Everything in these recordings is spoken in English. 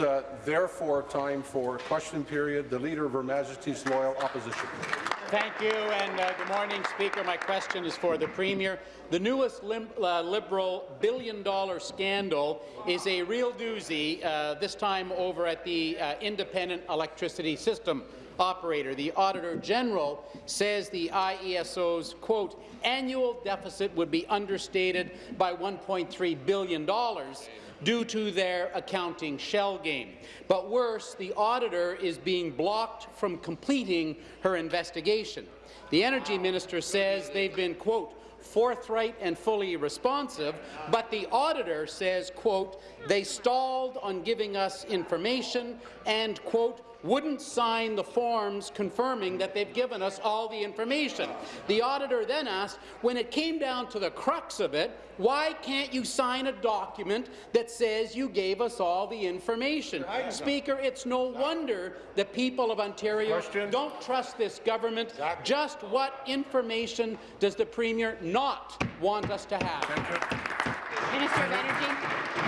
uh, therefore time for question period. The Leader of Her Majesty's Loyal Opposition. Thank you, and uh, good morning, Speaker. My question is for the Premier. The newest uh, Liberal billion-dollar scandal is a real doozy, uh, this time over at the uh, Independent Electricity System operator. The Auditor General says the IESO's, quote, annual deficit would be understated by $1.3 billion due to their accounting shell game. But worse, the auditor is being blocked from completing her investigation. The Energy Minister says they've been, quote, forthright and fully responsive, but the auditor says, quote, they stalled on giving us information and, quote, wouldn't sign the forms confirming that they've given us all the information. The auditor then asked, when it came down to the crux of it, why can't you sign a document that says you gave us all the information? Speaker, it's no wonder the people of Ontario Question. don't trust this government. Exactly. Just what information does the Premier not want us to have? Minister of Energy.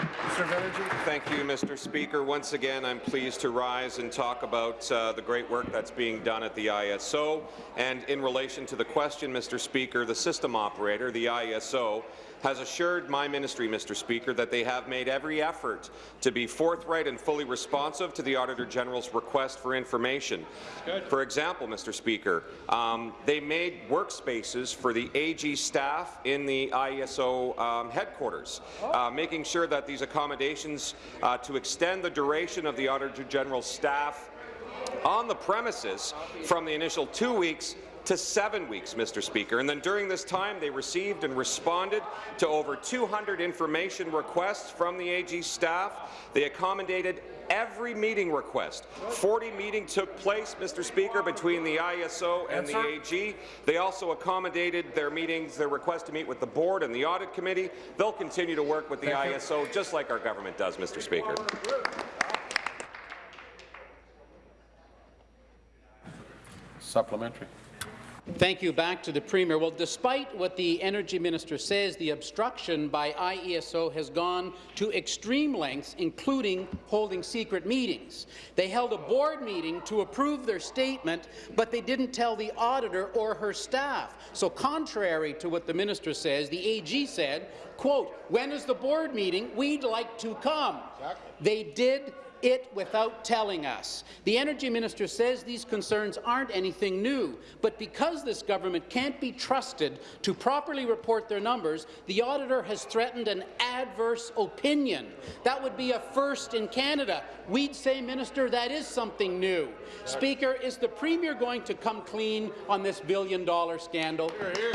Thank you, Mr. Speaker. Once again, I'm pleased to rise and talk about uh, the great work that's being done at the ISO. And in relation to the question, Mr. Speaker, the system operator, the ISO, has assured my ministry, Mr. Speaker, that they have made every effort to be forthright and fully responsive to the Auditor General's request for information. For example, Mr. Speaker, um, they made workspaces for the AG staff in the IESO um, headquarters, uh, making sure that these accommodations uh, to extend the duration of the Auditor General's staff on the premises from the initial two weeks to seven weeks, Mr. Speaker. And then during this time, they received and responded to over 200 information requests from the AG staff. They accommodated every meeting request. 40 meetings took place, Mr. Speaker, between the ISO and the AG. They also accommodated their meetings, their request to meet with the board and the audit committee. They'll continue to work with the Thank ISO you. just like our government does, Mr. Speaker. Supplementary. Thank you. Back to the Premier. Well, despite what the Energy Minister says, the obstruction by IESO has gone to extreme lengths, including holding secret meetings. They held a board meeting to approve their statement, but they didn't tell the auditor or her staff. So contrary to what the minister says, the AG said, quote, when is the board meeting? We'd like to come. Exactly. They did it without telling us. The Energy Minister says these concerns aren't anything new, but because this government can't be trusted to properly report their numbers, the auditor has threatened an adverse opinion. That would be a first in Canada. We'd say, Minister, that is something new. Speaker, is the Premier going to come clean on this billion-dollar scandal? Hear, hear.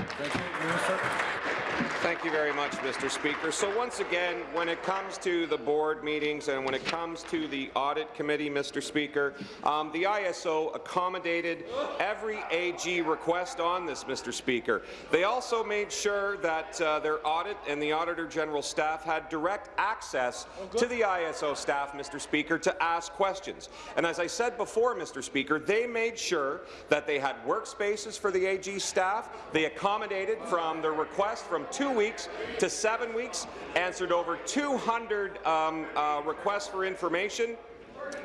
Thank you very much, Mr. Speaker. So once again, when it comes to the board meetings and when it comes to the audit committee, Mr. Speaker, um, the ISO accommodated every AG request on this, Mr. Speaker. They also made sure that uh, their audit and the Auditor General staff had direct access to the ISO staff, Mr. Speaker, to ask questions. And as I said before, Mr. Speaker, they made sure that they had workspaces for the AG staff. They accommodated from their request from two weeks to seven weeks, answered over 200 um, uh, requests for information,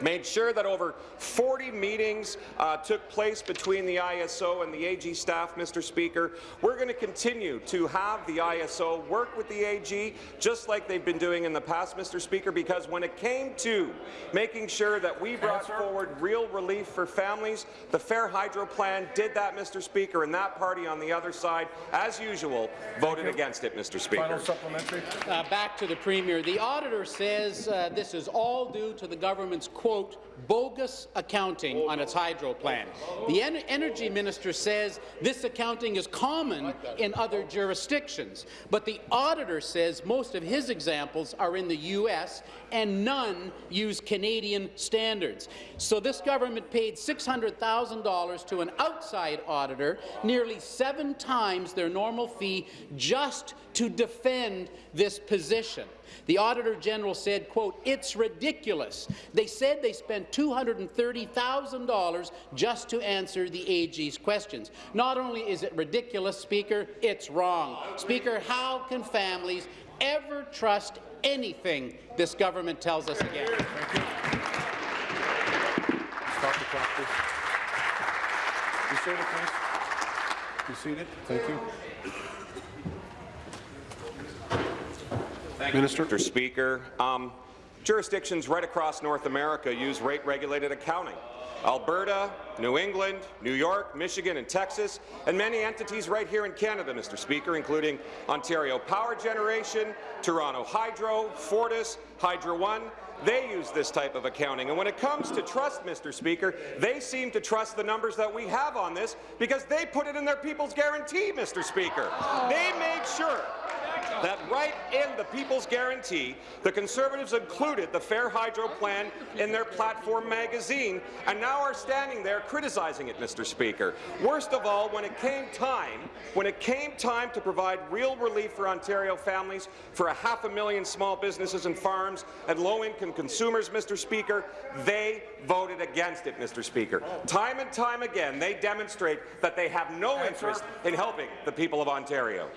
made sure that over 40 meetings uh, took place between the ISO and the AG staff, Mr. Speaker. We're going to continue to have the ISO work with the AG, just like they've been doing in the past, Mr. Speaker, because when it came to making sure that we brought forward real relief for families, the Fair Hydro Plan did that, Mr. Speaker, and that party on the other side, as usual, voted against it, Mr. Speaker. Final supplementary. Uh, back to the Premier. The auditor says uh, this is all due to the government's quote, bogus accounting on its hydro plan. The en energy minister says this accounting is common in other jurisdictions, but the auditor says most of his examples are in the U.S. and none use Canadian standards. So this government paid $600,000 to an outside auditor, nearly seven times their normal fee, just to defend this position. The Auditor General said, quote, it's ridiculous. They said they spent $230,000 just to answer the AG's questions. Not only is it ridiculous, Speaker, it's wrong. Speaker, how can families ever trust anything this government tells us again? Stop the clock, Thank you. Thank Minister. You, Mr. Speaker. Um, jurisdictions right across North America use rate-regulated accounting. Alberta, New England, New York, Michigan and Texas, and many entities right here in Canada, Mr. Speaker, including Ontario Power Generation, Toronto Hydro, Fortis, Hydro One, they use this type of accounting. And when it comes to trust, Mr. Speaker, they seem to trust the numbers that we have on this because they put it in their People's Guarantee, Mr. Speaker. They make sure that right in the People's Guarantee, the Conservatives included the Fair Hydro Plan in their platform magazine, and now are standing there criticizing it, Mr. Speaker. Worst of all, when it came time, when it came time to provide real relief for Ontario families, for a half a million small businesses and farms and low-income consumers, Mr. Speaker, they voted against it, Mr. Speaker. Time and time again, they demonstrate that they have no interest in helping the people of Ontario.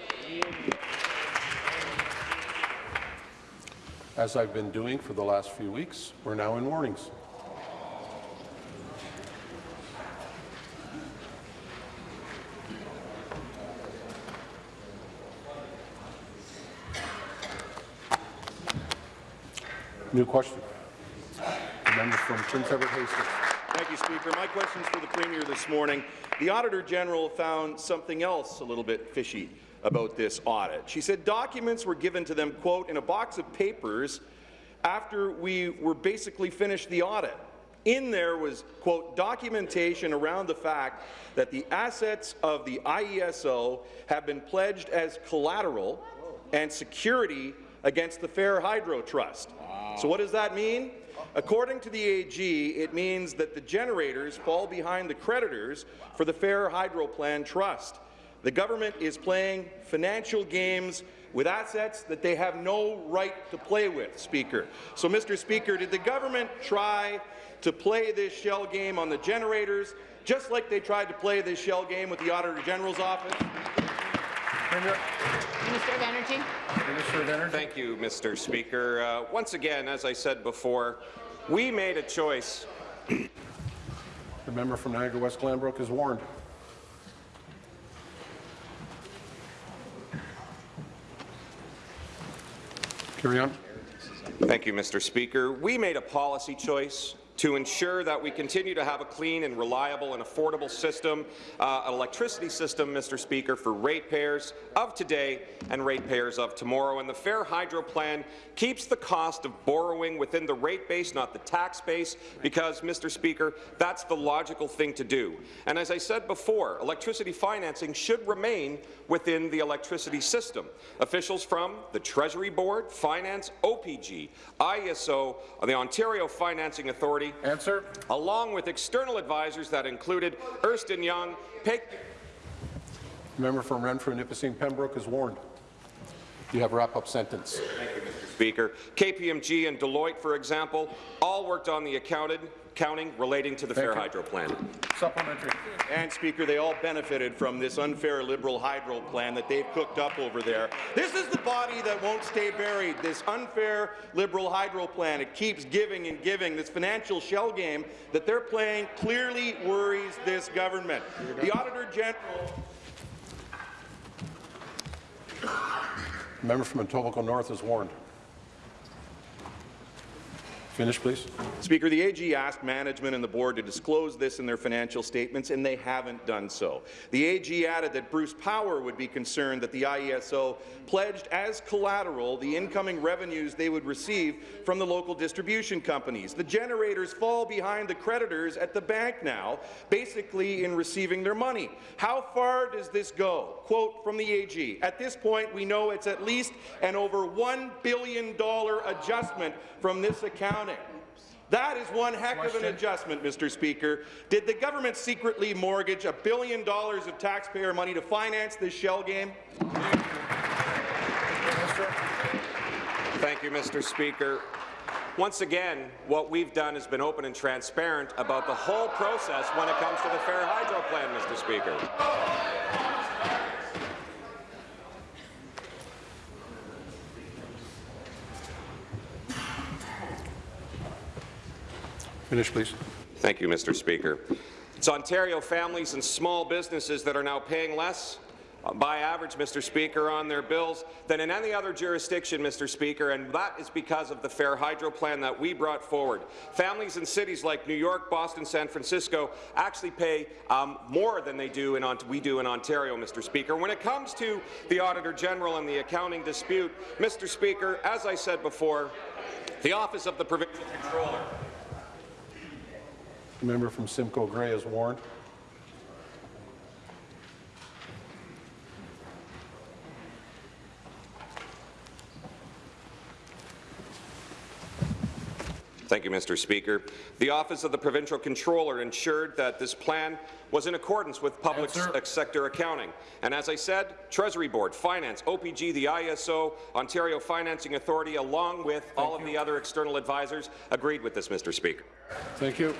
As I've been doing for the last few weeks, we're now in warnings. New question. The member from Prince Edward Hastings. Thank you, Speaker. My question is for the Premier this morning. The Auditor General found something else a little bit fishy about this audit. She said documents were given to them, quote, in a box of papers after we were basically finished the audit. In there was, quote, documentation around the fact that the assets of the IESO have been pledged as collateral and security against the Fair Hydro Trust. So what does that mean? According to the AG, it means that the generators fall behind the creditors for the Fair Hydro Plan Trust. The government is playing financial games with assets that they have no right to play with, Speaker. So, Mr. Speaker, did the government try to play this shell game on the generators, just like they tried to play this shell game with the Auditor General's office? Minister of Energy. Minister of Energy. Thank you, Mr. Speaker. Uh, once again, as I said before, we made a choice. The member from Niagara West Glanbrook is warned. Carry on. Thank you, Mr. Speaker. We made a policy choice to ensure that we continue to have a clean and reliable and affordable system, uh, an electricity system, Mr. Speaker, for ratepayers of today and ratepayers of tomorrow. And the Fair Hydro Plan keeps the cost of borrowing within the rate base, not the tax base, because, Mr. Speaker, that's the logical thing to do. And as I said before, electricity financing should remain within the electricity system. Officials from the Treasury Board, Finance, OPG, ISO, the Ontario Financing Authority, Answer. along with external advisors that included Ernst & Young, Peg The member from Renfrew, Nipissing, Pembroke is warned. You have a wrap-up sentence. Thank you, Mr. Speaker. KPMG and Deloitte, for example, all worked on the accounted, accounting relating to the Thank Fair you. Hydro Plan. Supplementary. And, Speaker, they all benefited from this unfair Liberal hydro plan that they've cooked up over there. This is the body that won't stay buried, this unfair Liberal hydro plan. It keeps giving and giving. This financial shell game that they're playing clearly worries this government. The Auditor General member from Etobicoke North is warned. Finish, please. Speaker, the AG asked management and the board to disclose this in their financial statements, and they haven't done so. The AG added that Bruce Power would be concerned that the IESO pledged as collateral the incoming revenues they would receive from the local distribution companies. The generators fall behind the creditors at the bank now, basically in receiving their money. How far does this go? Quote from the AG, at this point we know it's at least an over $1 billion adjustment from this accounting. That is one heck of an adjustment, Mr. Speaker. Did the government secretly mortgage a billion dollars of taxpayer money to finance this shell game? Thank you, Mr. Speaker. Once again, what we've done has been open and transparent about the whole process when it comes to the Fair Hydro Plan, Mr. Speaker. Finish, please. Thank you, Mr. Speaker. It's Ontario families and small businesses that are now paying less uh, by average, Mr. Speaker, on their bills than in any other jurisdiction, Mr. Speaker, and that is because of the Fair Hydro Plan that we brought forward. Families in cities like New York, Boston, San Francisco actually pay um, more than they do in we do in Ontario, Mr. Speaker. When it comes to the Auditor General and the accounting dispute, Mr. Speaker, as I said before, the Office of the Provincial Controller The member from Simcoe Grey is warned. Thank you, Mr. Speaker. The Office of the Provincial Controller ensured that this plan was in accordance with public Answer. sector accounting. And as I said, Treasury Board, Finance, OPG, the ISO, Ontario Financing Authority, along with all of the other external advisors, agreed with this, Mr. Speaker. Thank you.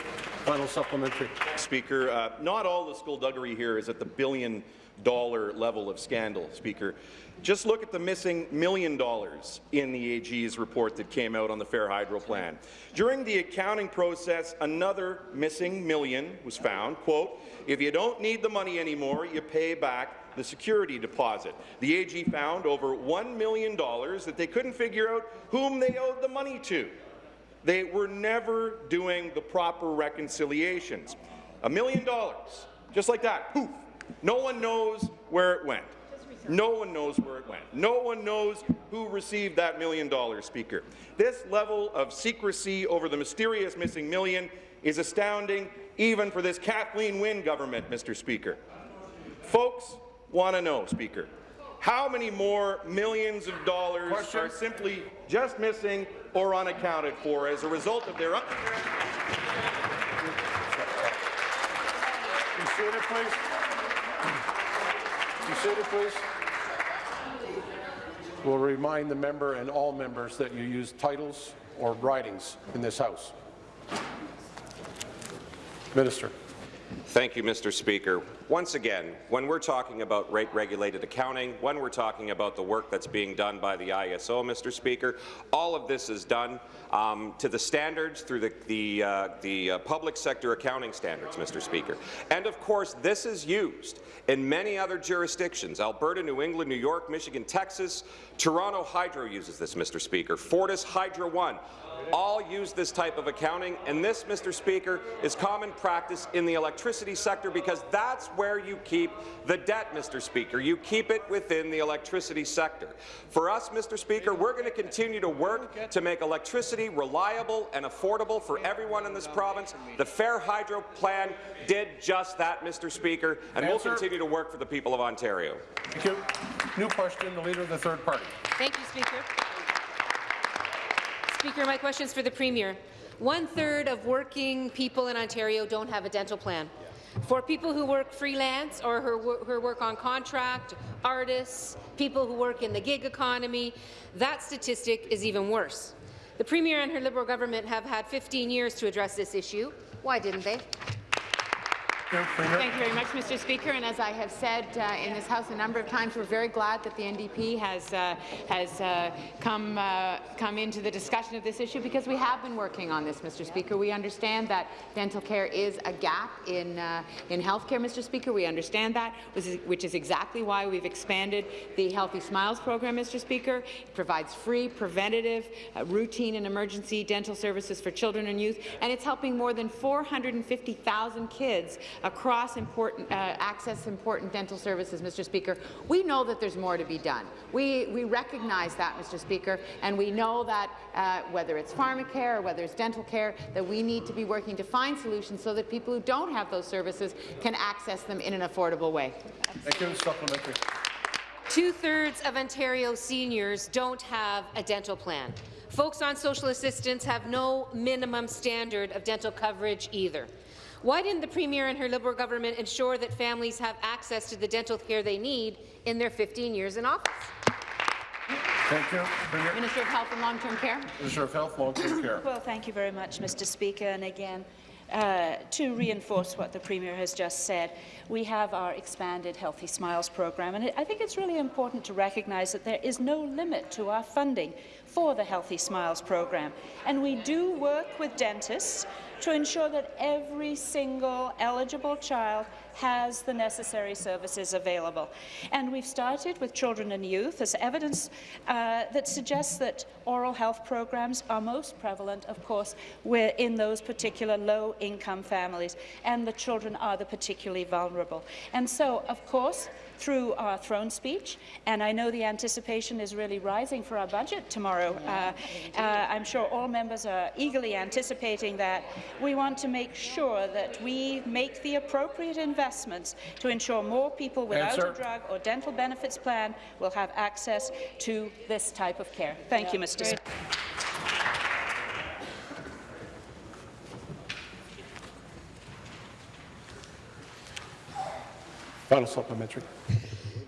Final supplementary. Speaker, uh, not all the skullduggery here is at the billion dollar level of scandal, Speaker. Just look at the missing million dollars in the AG's report that came out on the Fair Hydro Plan. During the accounting process, another missing million was found. Quote, if you don't need the money anymore, you pay back the security deposit. The AG found over $1 million that they couldn't figure out whom they owed the money to. They were never doing the proper reconciliations. A million dollars, just like that, poof. No one knows where it went. No one knows where it went. No one knows who received that million dollars, Speaker. This level of secrecy over the mysterious missing million is astounding even for this Kathleen Wynne government, Mr. Speaker. Folks want to know, Speaker, how many more millions of dollars Question. are simply just missing or unaccounted for as a result of their seated, please. You seated, please. We'll remind the member and all members that you use titles or ridings in this House. Minister. Thank you, Mr. Speaker. Once again, when we're talking about rate-regulated accounting, when we're talking about the work that's being done by the ISO, Mr. Speaker, all of this is done um, to the standards through the, the, uh, the uh, public sector accounting standards, Mr. Speaker. And of course, this is used in many other jurisdictions. Alberta, New England, New York, Michigan, Texas. Toronto Hydro uses this, Mr. Speaker. Fortis Hydro One all use this type of accounting, and this, Mr. Speaker, is common practice in the electricity sector because that's where you keep the debt, Mr. Speaker. You keep it within the electricity sector. For us, Mr. Speaker, we're going to continue to work to make electricity reliable and affordable for everyone in this province. The Fair Hydro Plan did just that, Mr. Speaker, and we'll continue to work for the people of Ontario. Thank you. New question, the Leader of the Third Party. Thank you, Speaker. Speaker, my question is for the Premier. One-third of working people in Ontario don't have a dental plan. For people who work freelance or who work on contract, artists, people who work in the gig economy, that statistic is even worse. The Premier and her Liberal government have had 15 years to address this issue. Why didn't they? Thank you, very much, Mr. Speaker. And as I have said uh, in this House a number of times, we're very glad that the NDP has uh, has uh, come uh, come into the discussion of this issue because we have been working on this, Mr. Speaker. We understand that dental care is a gap in uh, in healthcare, Mr. Speaker. We understand that, which is, which is exactly why we've expanded the Healthy Smiles program, Mr. Speaker. It provides free, preventative, uh, routine, and emergency dental services for children and youth, and it's helping more than 450,000 kids across important, uh, access important dental services, Mr. Speaker. We know that there's more to be done. We, we recognize that, Mr. Speaker, and we know that uh, whether it's pharmacare or whether it's dental care, that we need to be working to find solutions so that people who don't have those services can access them in an affordable way. Thank you. Supplementary. Two-thirds of Ontario seniors don't have a dental plan. Folks on social assistance have no minimum standard of dental coverage either. Why didn't the Premier and her Liberal government ensure that families have access to the dental care they need in their 15 years in office? Thank you. Premier. Minister of Health and Long-Term Care. Minister of Health, Long-Term Care. Well, thank you very much, Mr. Speaker. And again, uh, to reinforce what the Premier has just said, we have our expanded Healthy Smiles program, and I think it's really important to recognise that there is no limit to our funding for the Healthy Smiles program. And we do work with dentists to ensure that every single eligible child has the necessary services available. And we've started with children and youth as evidence uh, that suggests that oral health programs are most prevalent, of course, in those particular low-income families, and the children are the particularly vulnerable. And so, of course, through our throne speech, and I know the anticipation is really rising for our budget tomorrow. Uh, uh, I'm sure all members are eagerly anticipating that. We want to make sure that we make the appropriate investments to ensure more people without Answer. a drug or dental benefits plan will have access to this type of care. Thank you, Mr. Speaker. Final supplementary.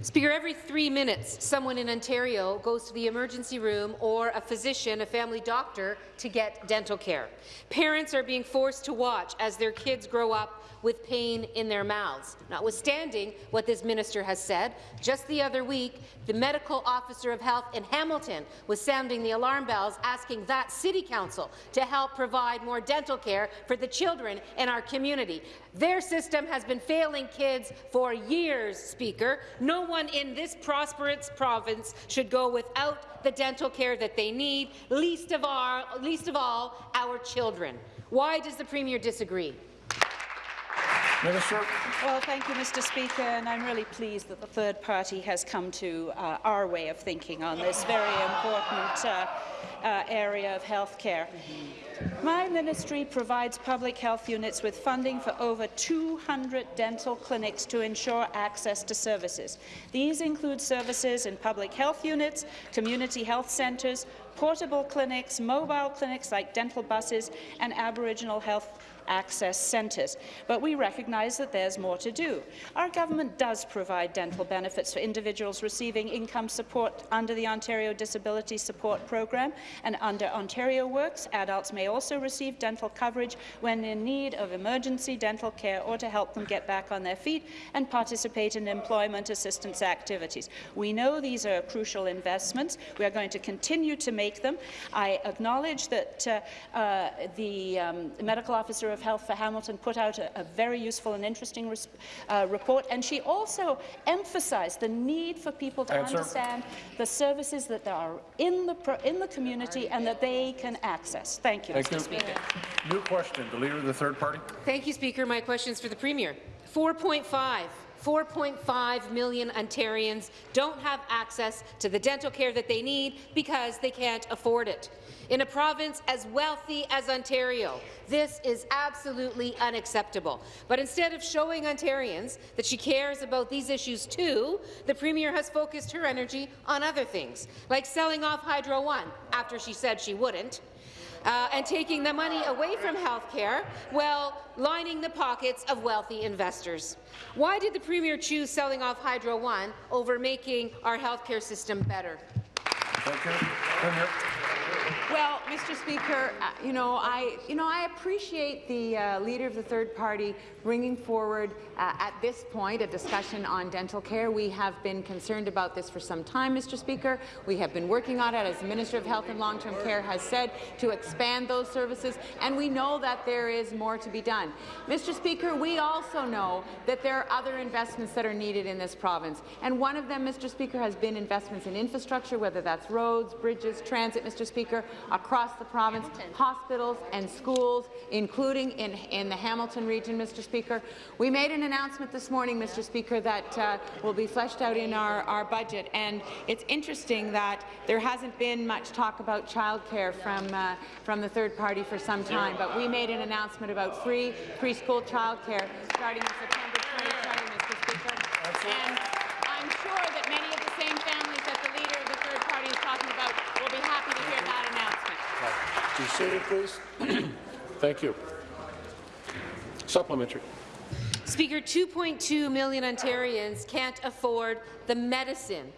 Speaker, every three minutes, someone in Ontario goes to the emergency room or a physician, a family doctor, to get dental care. Parents are being forced to watch as their kids grow up with pain in their mouths. Notwithstanding what this minister has said, just the other week, the medical officer of health in Hamilton was sounding the alarm bells, asking that city council to help provide more dental care for the children in our community. Their system has been failing kids for years, Speaker. No one in this prosperous province should go without the dental care that they need, least of all, least of all our children. Why does the Premier disagree? Minister. Well, thank you, Mr. Speaker, and I'm really pleased that the third party has come to uh, our way of thinking on this very important uh, uh, area of health care. My ministry provides public health units with funding for over 200 dental clinics to ensure access to services. These include services in public health units, community health centres, portable clinics, mobile clinics like dental buses, and Aboriginal health access centres. But we recognise that there's more to do. Our government does provide dental benefits for individuals receiving income support under the Ontario Disability Support Program, and under Ontario Works, adults may also receive dental coverage when in need of emergency dental care or to help them get back on their feet and participate in employment assistance activities. We know these are crucial investments. We are going to continue to make them. I acknowledge that uh, uh, the um, medical officer of health for Hamilton put out a, a very useful and interesting uh, report, and she also emphasized the need for people to Answer. understand the services that are in the, pro- in the community and that they can access. Thank you, Thank Mr. you. Speaker. New question. The Leader of the Third Party. Thank you, Speaker. My question is for the Premier. 4.5 4.5 million Ontarians don't have access to the dental care that they need because they can't afford it. In a province as wealthy as Ontario, this is absolutely unacceptable. But instead of showing Ontarians that she cares about these issues too, the Premier has focused her energy on other things, like selling off Hydro One after she said she wouldn't, uh, and taking the money away from health care, well, lining the pockets of wealthy investors. Why did the Premier choose selling off Hydro One over making our health care system better? Thank you. Premier. Well, Mr. Speaker, uh, you know, I, you know, I appreciate the uh, leader of the third party bringing forward uh, at this point a discussion on dental care. We have been concerned about this for some time, Mr. Speaker. We have been working on it, as the Minister of Health and Long-Term Care has said, to expand those services, and we know that there is more to be done. Mr. Speaker, we also know that there are other investments that are needed in this province, and one of them, Mr. Speaker, has been investments in infrastructure, whether that's roads, bridges, transit, Mr. Speaker, across the province, hospitals and schools, including in, in the Hamilton region, Mr. Speaker. We made an announcement this morning, Mr. Speaker, that uh, will be fleshed out in our, our budget, and it's interesting that there hasn't been much talk about childcare from, uh, from the third party for some time, but we made an announcement about free preschool childcare starting in September 2020, Mr. Speaker. And I'm sure that many of the same families that the leader of the third party is talking about will be happy to hear that announcement. Be seated, please. Thank you. Supplementary. Speaker, 2.2 million Ontarians can't afford the medicine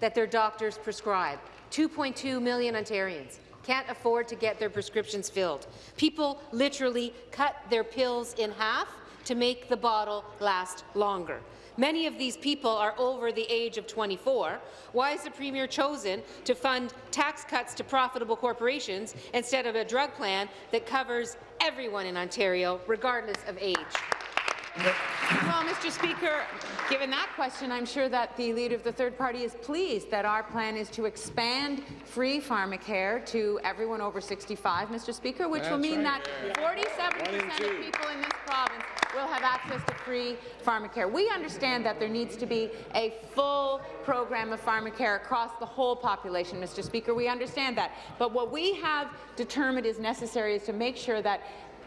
that their doctors prescribe. 2.2 million Ontarians can't afford to get their prescriptions filled. People literally cut their pills in half to make the bottle last longer. Many of these people are over the age of 24. Why has the Premier chosen to fund tax cuts to profitable corporations instead of a drug plan that covers everyone in Ontario, regardless of age. Well, Mr. Speaker, given that question, I'm sure that the leader of the third party is pleased that our plan is to expand free pharmacare to everyone over 65, Mr. Speaker, which will mean that 47% of people in this province will have access to free pharmacare. We understand that there needs to be a full program of pharmacare across the whole population, Mr. Speaker. We understand that. But what we have determined is necessary is to make sure that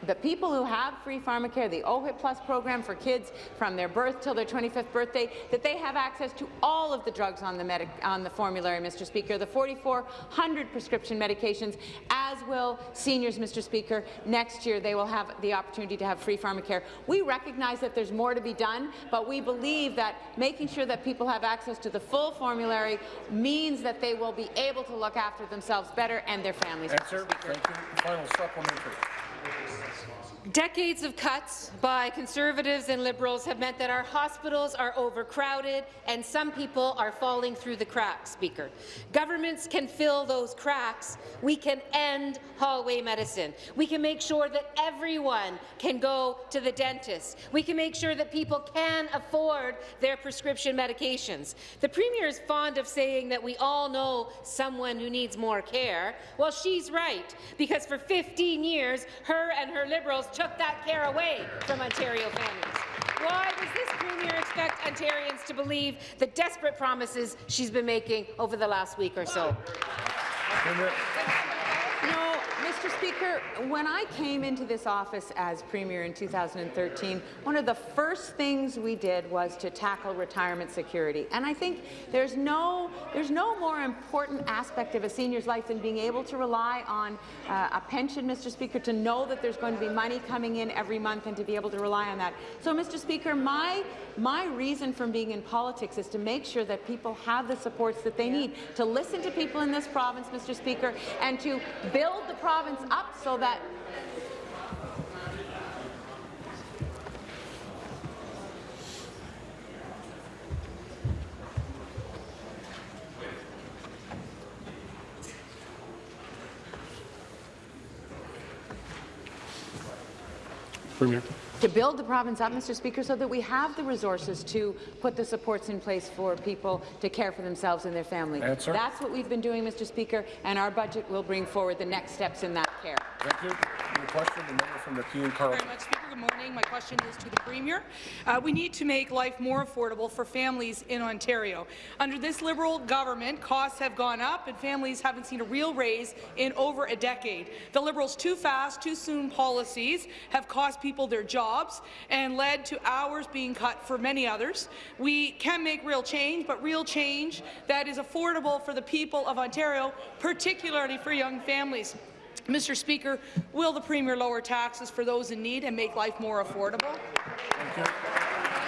the people who have free pharmacare, the OHIP Plus program for kids from their birth till their 25th birthday, that they have access to all of the drugs on the, medic on the formulary, Mr. Speaker, the 4,400 prescription medications, as will seniors, Mr. Speaker. Next year, they will have the opportunity to have free pharmacare. We recognize that there's more to be done, but we believe that making sure that people have access to the full formulary means that they will be able to look after themselves better and their families. Answer. Thank you. Final supplementary. Thank you. Decades of cuts by Conservatives and Liberals have meant that our hospitals are overcrowded and some people are falling through the cracks, Speaker. Governments can fill those cracks. We can end hallway medicine. We can make sure that everyone can go to the dentist. We can make sure that people can afford their prescription medications. The Premier is fond of saying that we all know someone who needs more care. Well, she's right, because for 15 years, her and her Liberals took that care away from Ontario families. Why does this Premier expect Ontarians to believe the desperate promises she's been making over the last week or so? No, Mr. Speaker, when I came into this office as Premier in 2013, one of the first things we did was to tackle retirement security. And I think there's no, there's no more important aspect of a senior's life than being able to rely on uh, a pension, Mr. Speaker, to know that there's going to be money coming in every month and to be able to rely on that. So, Mr. Speaker, my, my reason for being in politics is to make sure that people have the supports that they need, to listen to people in this province, Mr. Speaker, and to build the province up so that Premier. To build the province up, Mr. Speaker, so that we have the resources to put the supports in place for people to care for themselves and their family. Answer. That's what we've been doing, Mr. Speaker, and our budget will bring forward the next steps in that care. Thank you. Your question, the member from Nepean Carleton. very much, Speaker. Good morning. My question is to the Premier. Uh, we need to make life more affordable for families in Ontario. Under this Liberal government, costs have gone up and families haven't seen a real raise in over a decade. The Liberals' too fast, too soon policies have cost people their jobs and led to hours being cut for many others. We can make real change, but real change that is affordable for the people of Ontario, particularly for young families. Mr. Speaker, will the Premier lower taxes for those in need and make life more affordable? Thank.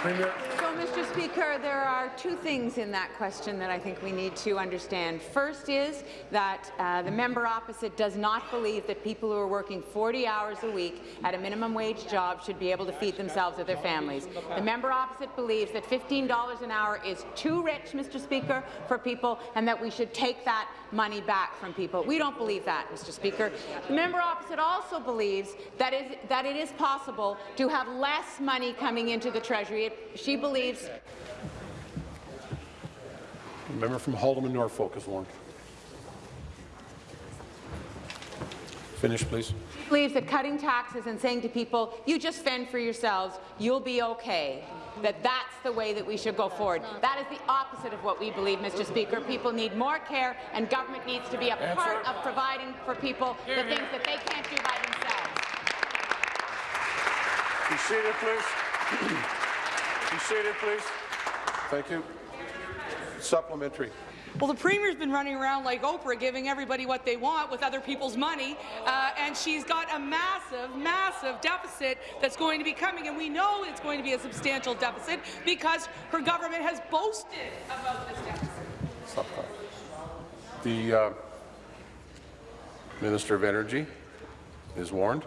Premier. Mr. Speaker, there are two things in that question that I think we need to understand. First is that uh, the member opposite does not believe that people who are working 40 hours a week at a minimum wage job should be able to feed themselves or their families. The member opposite believes that $15 an hour is too rich, Mr. Speaker, for people, and that we should take that money back from people. We don't believe that, Mr. Speaker. The member opposite also believes that, is, that it is possible to have less money coming into the Treasury. It, she believes The member from Haldimand Norfolk is warned. Finish, please. She believes that cutting taxes and saying to people, you just fend for yourselves, you'll be okay, that that's the way that we should go forward. That is the opposite of what we believe, Mr. Speaker. People need more care, and government needs to be a part of providing for people the things that they can't do by themselves. Be seated, please. Be seated, please. Thank you. Supplementary. Well, the Premier's been running around like Oprah, giving everybody what they want with other people's money, uh, and she's got a massive, massive deficit that's going to be coming, and we know it's going to be a substantial deficit because her government has boasted about this deficit. The uh, Minister of Energy is warned.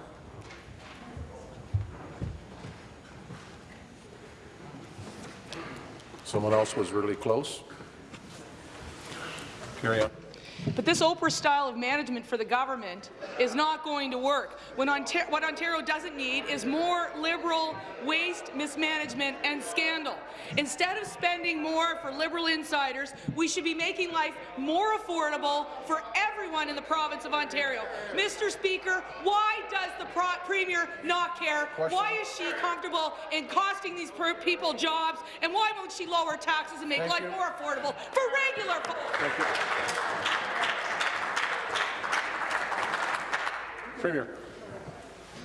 Someone else was really close. Carry. But this Oprah style of management for the government is not going to work. When Ontario, what Ontario doesn't need is more Liberal waste, mismanagement and scandal. Instead of spending more for Liberal insiders, we should be making life more affordable for everyone in the province of Ontario. Mr. Speaker, why does the pro Premier not care? Why is she comfortable in costing these people jobs? And why won't she lower taxes and make Thank life you. more affordable for regular folks? Premier.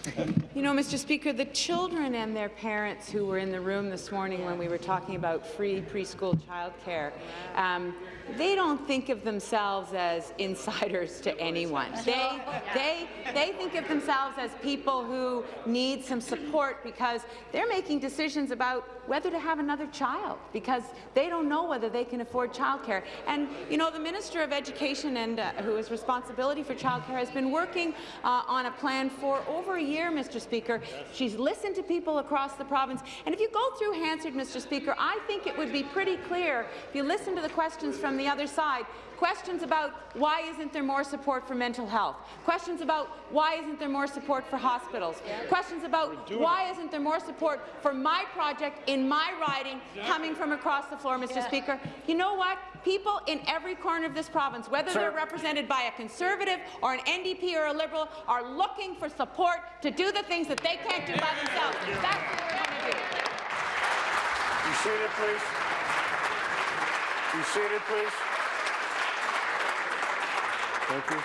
You know, Mr. Speaker, the children and their parents who were in the room this morning when we were talking about free preschool childcare, um, they don't think of themselves as insiders to anyone. They, they, they think of themselves as people who need some support because they're making decisions about whether to have another child because they don't know whether they can afford childcare. And, you know, the Minister of Education and uh, who has responsibility for childcare has been working uh, on a plan for over a year, Mr. Speaker. She's listened to people across the province. And if you go through Hansard, Mr. Speaker, I think it would be pretty clear if you listen to the questions from the other side Questions about why isn't there more support for mental health? Questions about why isn't there more support for hospitals? Questions about why isn't there more support for my project in my riding coming from across the floor, Mr. Speaker? You know what? People in every corner of this province, whether they're represented by a Conservative or an NDP or a Liberal, are looking for support to do the things that they can't do by themselves. That's what we're going to do. Be seated, please. Be seated, please. Thank you.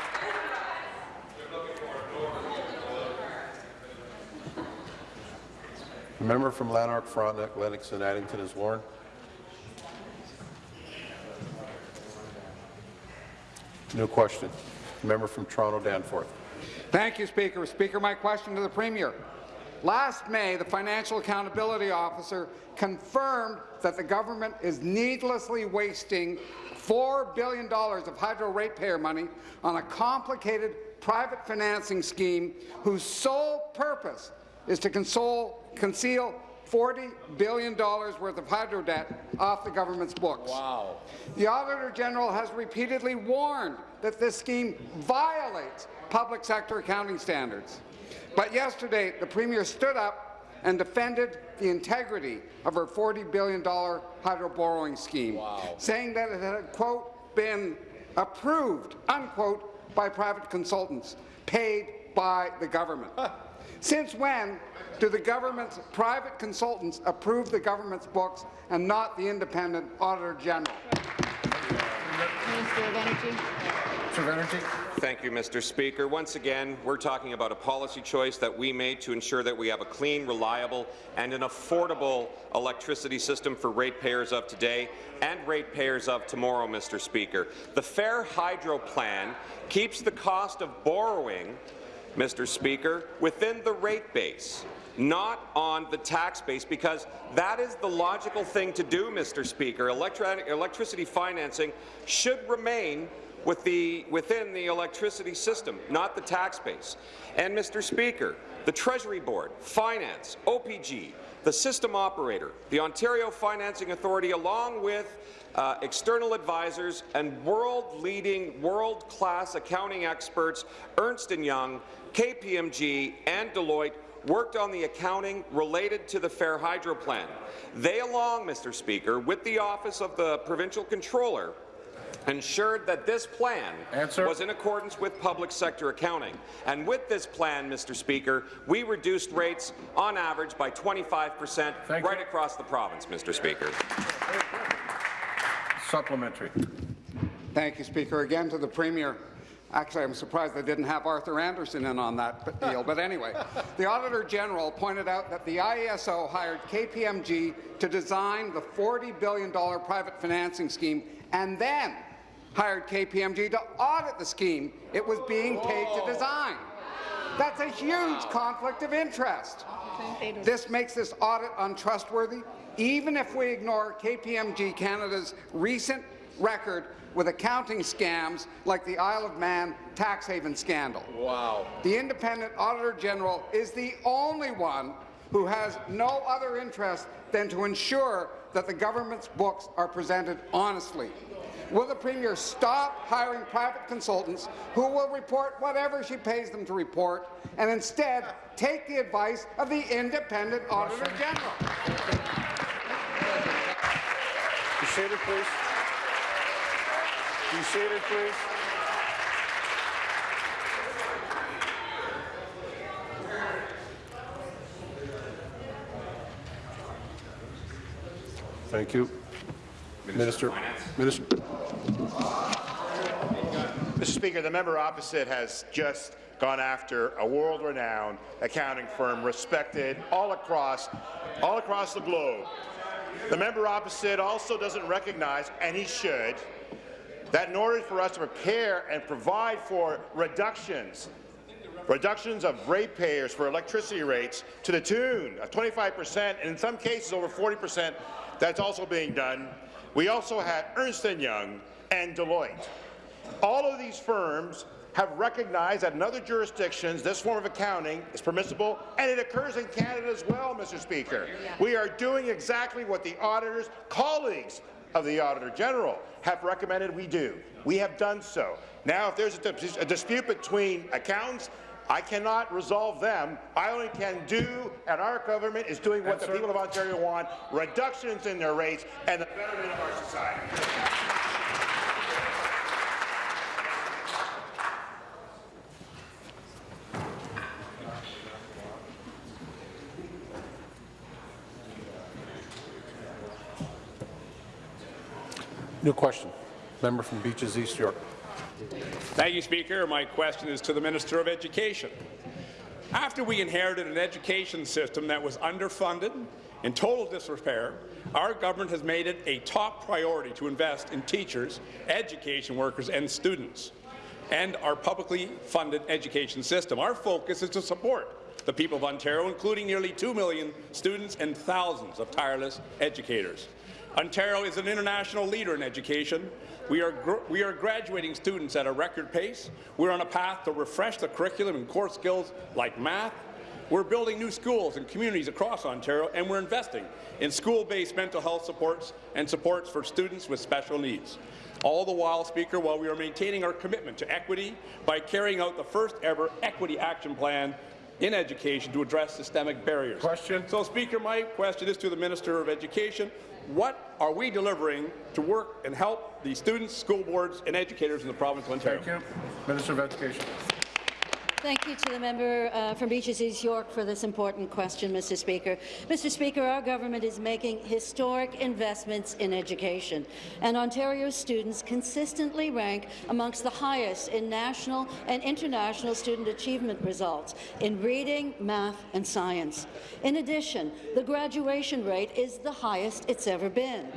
Member from Lanark, Frontenac, Lennox, and Addington is warned. No question. Member from Toronto, Danforth. Thank you, Speaker. Speaker, my question to the Premier. Last May, the Financial Accountability Officer confirmed that the government is needlessly wasting $4 billion of hydro ratepayer money on a complicated private financing scheme whose sole purpose is to console, conceal $40 billion worth of hydro debt off the government's books. Wow. The Auditor General has repeatedly warned that this scheme violates public sector accounting standards. But yesterday, the Premier stood up and defended the integrity of her $40 billion hydro borrowing scheme, wow. saying that it had, quote, been approved, unquote, by private consultants, paid by the government. Since when do the government's private consultants approve the government's books and not the independent Auditor General? Minister of Energy. Minister of Energy. Thank you, Mr. Speaker. Once again, we're talking about a policy choice that we made to ensure that we have a clean, reliable and an affordable electricity system for ratepayers of today and ratepayers of tomorrow, Mr. Speaker. The Fair Hydro Plan keeps the cost of borrowing, Mr. Speaker, within the rate base not on the tax base, because that is the logical thing to do, Mr. Speaker. Electri electricity financing should remain with the, within the electricity system, not the tax base. And, Mr. Speaker, the Treasury Board, Finance, OPG, the system operator, the Ontario Financing Authority, along with uh, external advisors and world-leading, world-class accounting experts, Ernst & Young, KPMG, and Deloitte worked on the accounting related to the Fair Hydro Plan. They, along, Mr. Speaker, with the Office of the Provincial Controller, ensured that this plan Answer. was in accordance with public sector accounting. And with this plan, Mr. Speaker, we reduced rates on average by 25 percent right you. across the province, Mr. Speaker. Supplementary. Thank you, Speaker. Again to the Premier. Actually, I'm surprised they didn't have Arthur Andersen in on that deal. But anyway, the Auditor General pointed out that the IESO hired KPMG to design the $40 billion private financing scheme and then hired KPMG to audit the scheme it was being paid to design. That's a huge conflict of interest. This makes this audit untrustworthy, even if we ignore KPMG Canada's recent record with accounting scams like the Isle of Man tax haven scandal. Wow. The independent Auditor General is the only one who has no other interest than to ensure that the government's books are presented honestly. Will the Premier stop hiring private consultants who will report whatever she pays them to report and instead take the advice of the independent Auditor General? Be seated, please. Be seated, please. Thank you. Minister. Minister. Mr. Speaker, the member opposite has just gone after a world-renowned accounting firm respected all across, all across the globe. The member opposite also doesn't recognize, and he should, that in order for us to prepare and provide for reductions, reductions of ratepayers for electricity rates to the tune of 25 percent, and in some cases over 40 percent, that's also being done. We also had Ernst & Young and Deloitte. All of these firms have recognized that in other jurisdictions this form of accounting is permissible, and it occurs in Canada as well, Mr. Speaker. We are doing exactly what the auditors, colleagues of the Auditor General, have recommended we do. We have done so. Now, if there's a, dis a dispute between accountants, I cannot resolve them. I only can do, and our government is doing what the people of Ontario want, reductions in their rates and the betterment of our society. New question. Member from Beaches East York. Thank you, Speaker. My question is to the Minister of Education. After we inherited an education system that was underfunded, in total disrepair, our government has made it a top priority to invest in teachers, education workers and students, and our publicly funded education system. Our focus is to support the people of Ontario, including nearly 2 million students and thousands of tireless educators. Ontario is an international leader in education. We are, we are graduating students at a record pace. We're on a path to refresh the curriculum and core skills like math. We're building new schools and communities across Ontario, and we're investing in school-based mental health supports and supports for students with special needs. All the while, Speaker, while we are maintaining our commitment to equity by carrying out the first ever Equity Action Plan in education to address systemic barriers. Question. So, Speaker, my question is to the Minister of Education. What are we delivering to work and help the students, school boards and educators in the province of Ontario? Thank you. Minister of Education. Thank you to the member uh, from Beaches East York for this important question, Mr. Speaker. Mr. Speaker, our government is making historic investments in education, and Ontario's students consistently rank amongst the highest in national and international student achievement results in reading, math and science. In addition, the graduation rate is the highest it's ever been.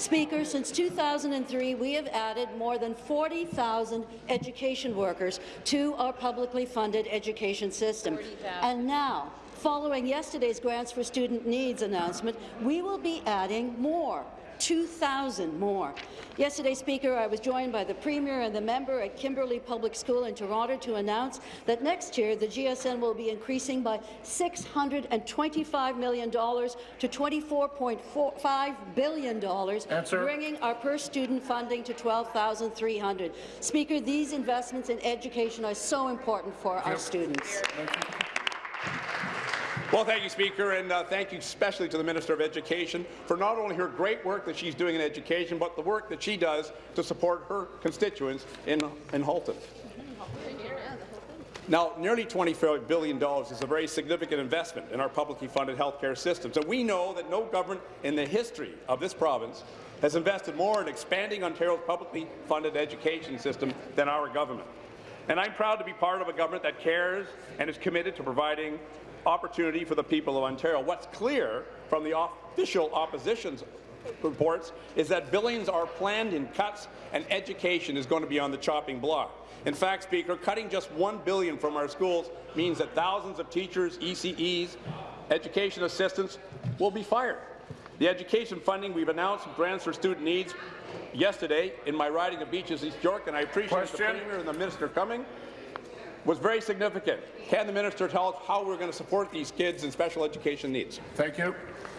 Speaker, since 2003, we have added more than 40,000 education workers to our publicly funded education system. And now, following yesterday's Grants for Student Needs announcement, we will be adding more. 2,000 more. Yesterday, Speaker, I was joined by the Premier and the member at Kimberley Public School in Toronto to announce that next year the GSN will be increasing by $625 million to $24.5 billion, Answer. bringing our per-student funding to 12,300. Speaker, these investments in education are so important for our students. Well, thank you, Speaker, and uh, thank you especially to the Minister of Education for not only her great work that she's doing in education, but the work that she does to support her constituents in, in Halton. Now, nearly $24 billion is a very significant investment in our publicly funded healthcare systems, and we know that no government in the history of this province has invested more in expanding Ontario's publicly funded education system than our government. And I'm proud to be part of a government that cares and is committed to providing opportunity for the people of Ontario. What's clear from the official opposition's reports is that billions are planned in cuts and education is going to be on the chopping block. In fact, Speaker, cutting just 1 billion from our schools means that thousands of teachers, ECEs, education assistants will be fired. The education funding we've announced grants for student needs yesterday in my riding of Beaches East York, and I appreciate Question. the Premier and the Minister coming. Was very significant. Can the minister tell us how we're going to support these kids in special education needs? Thank you.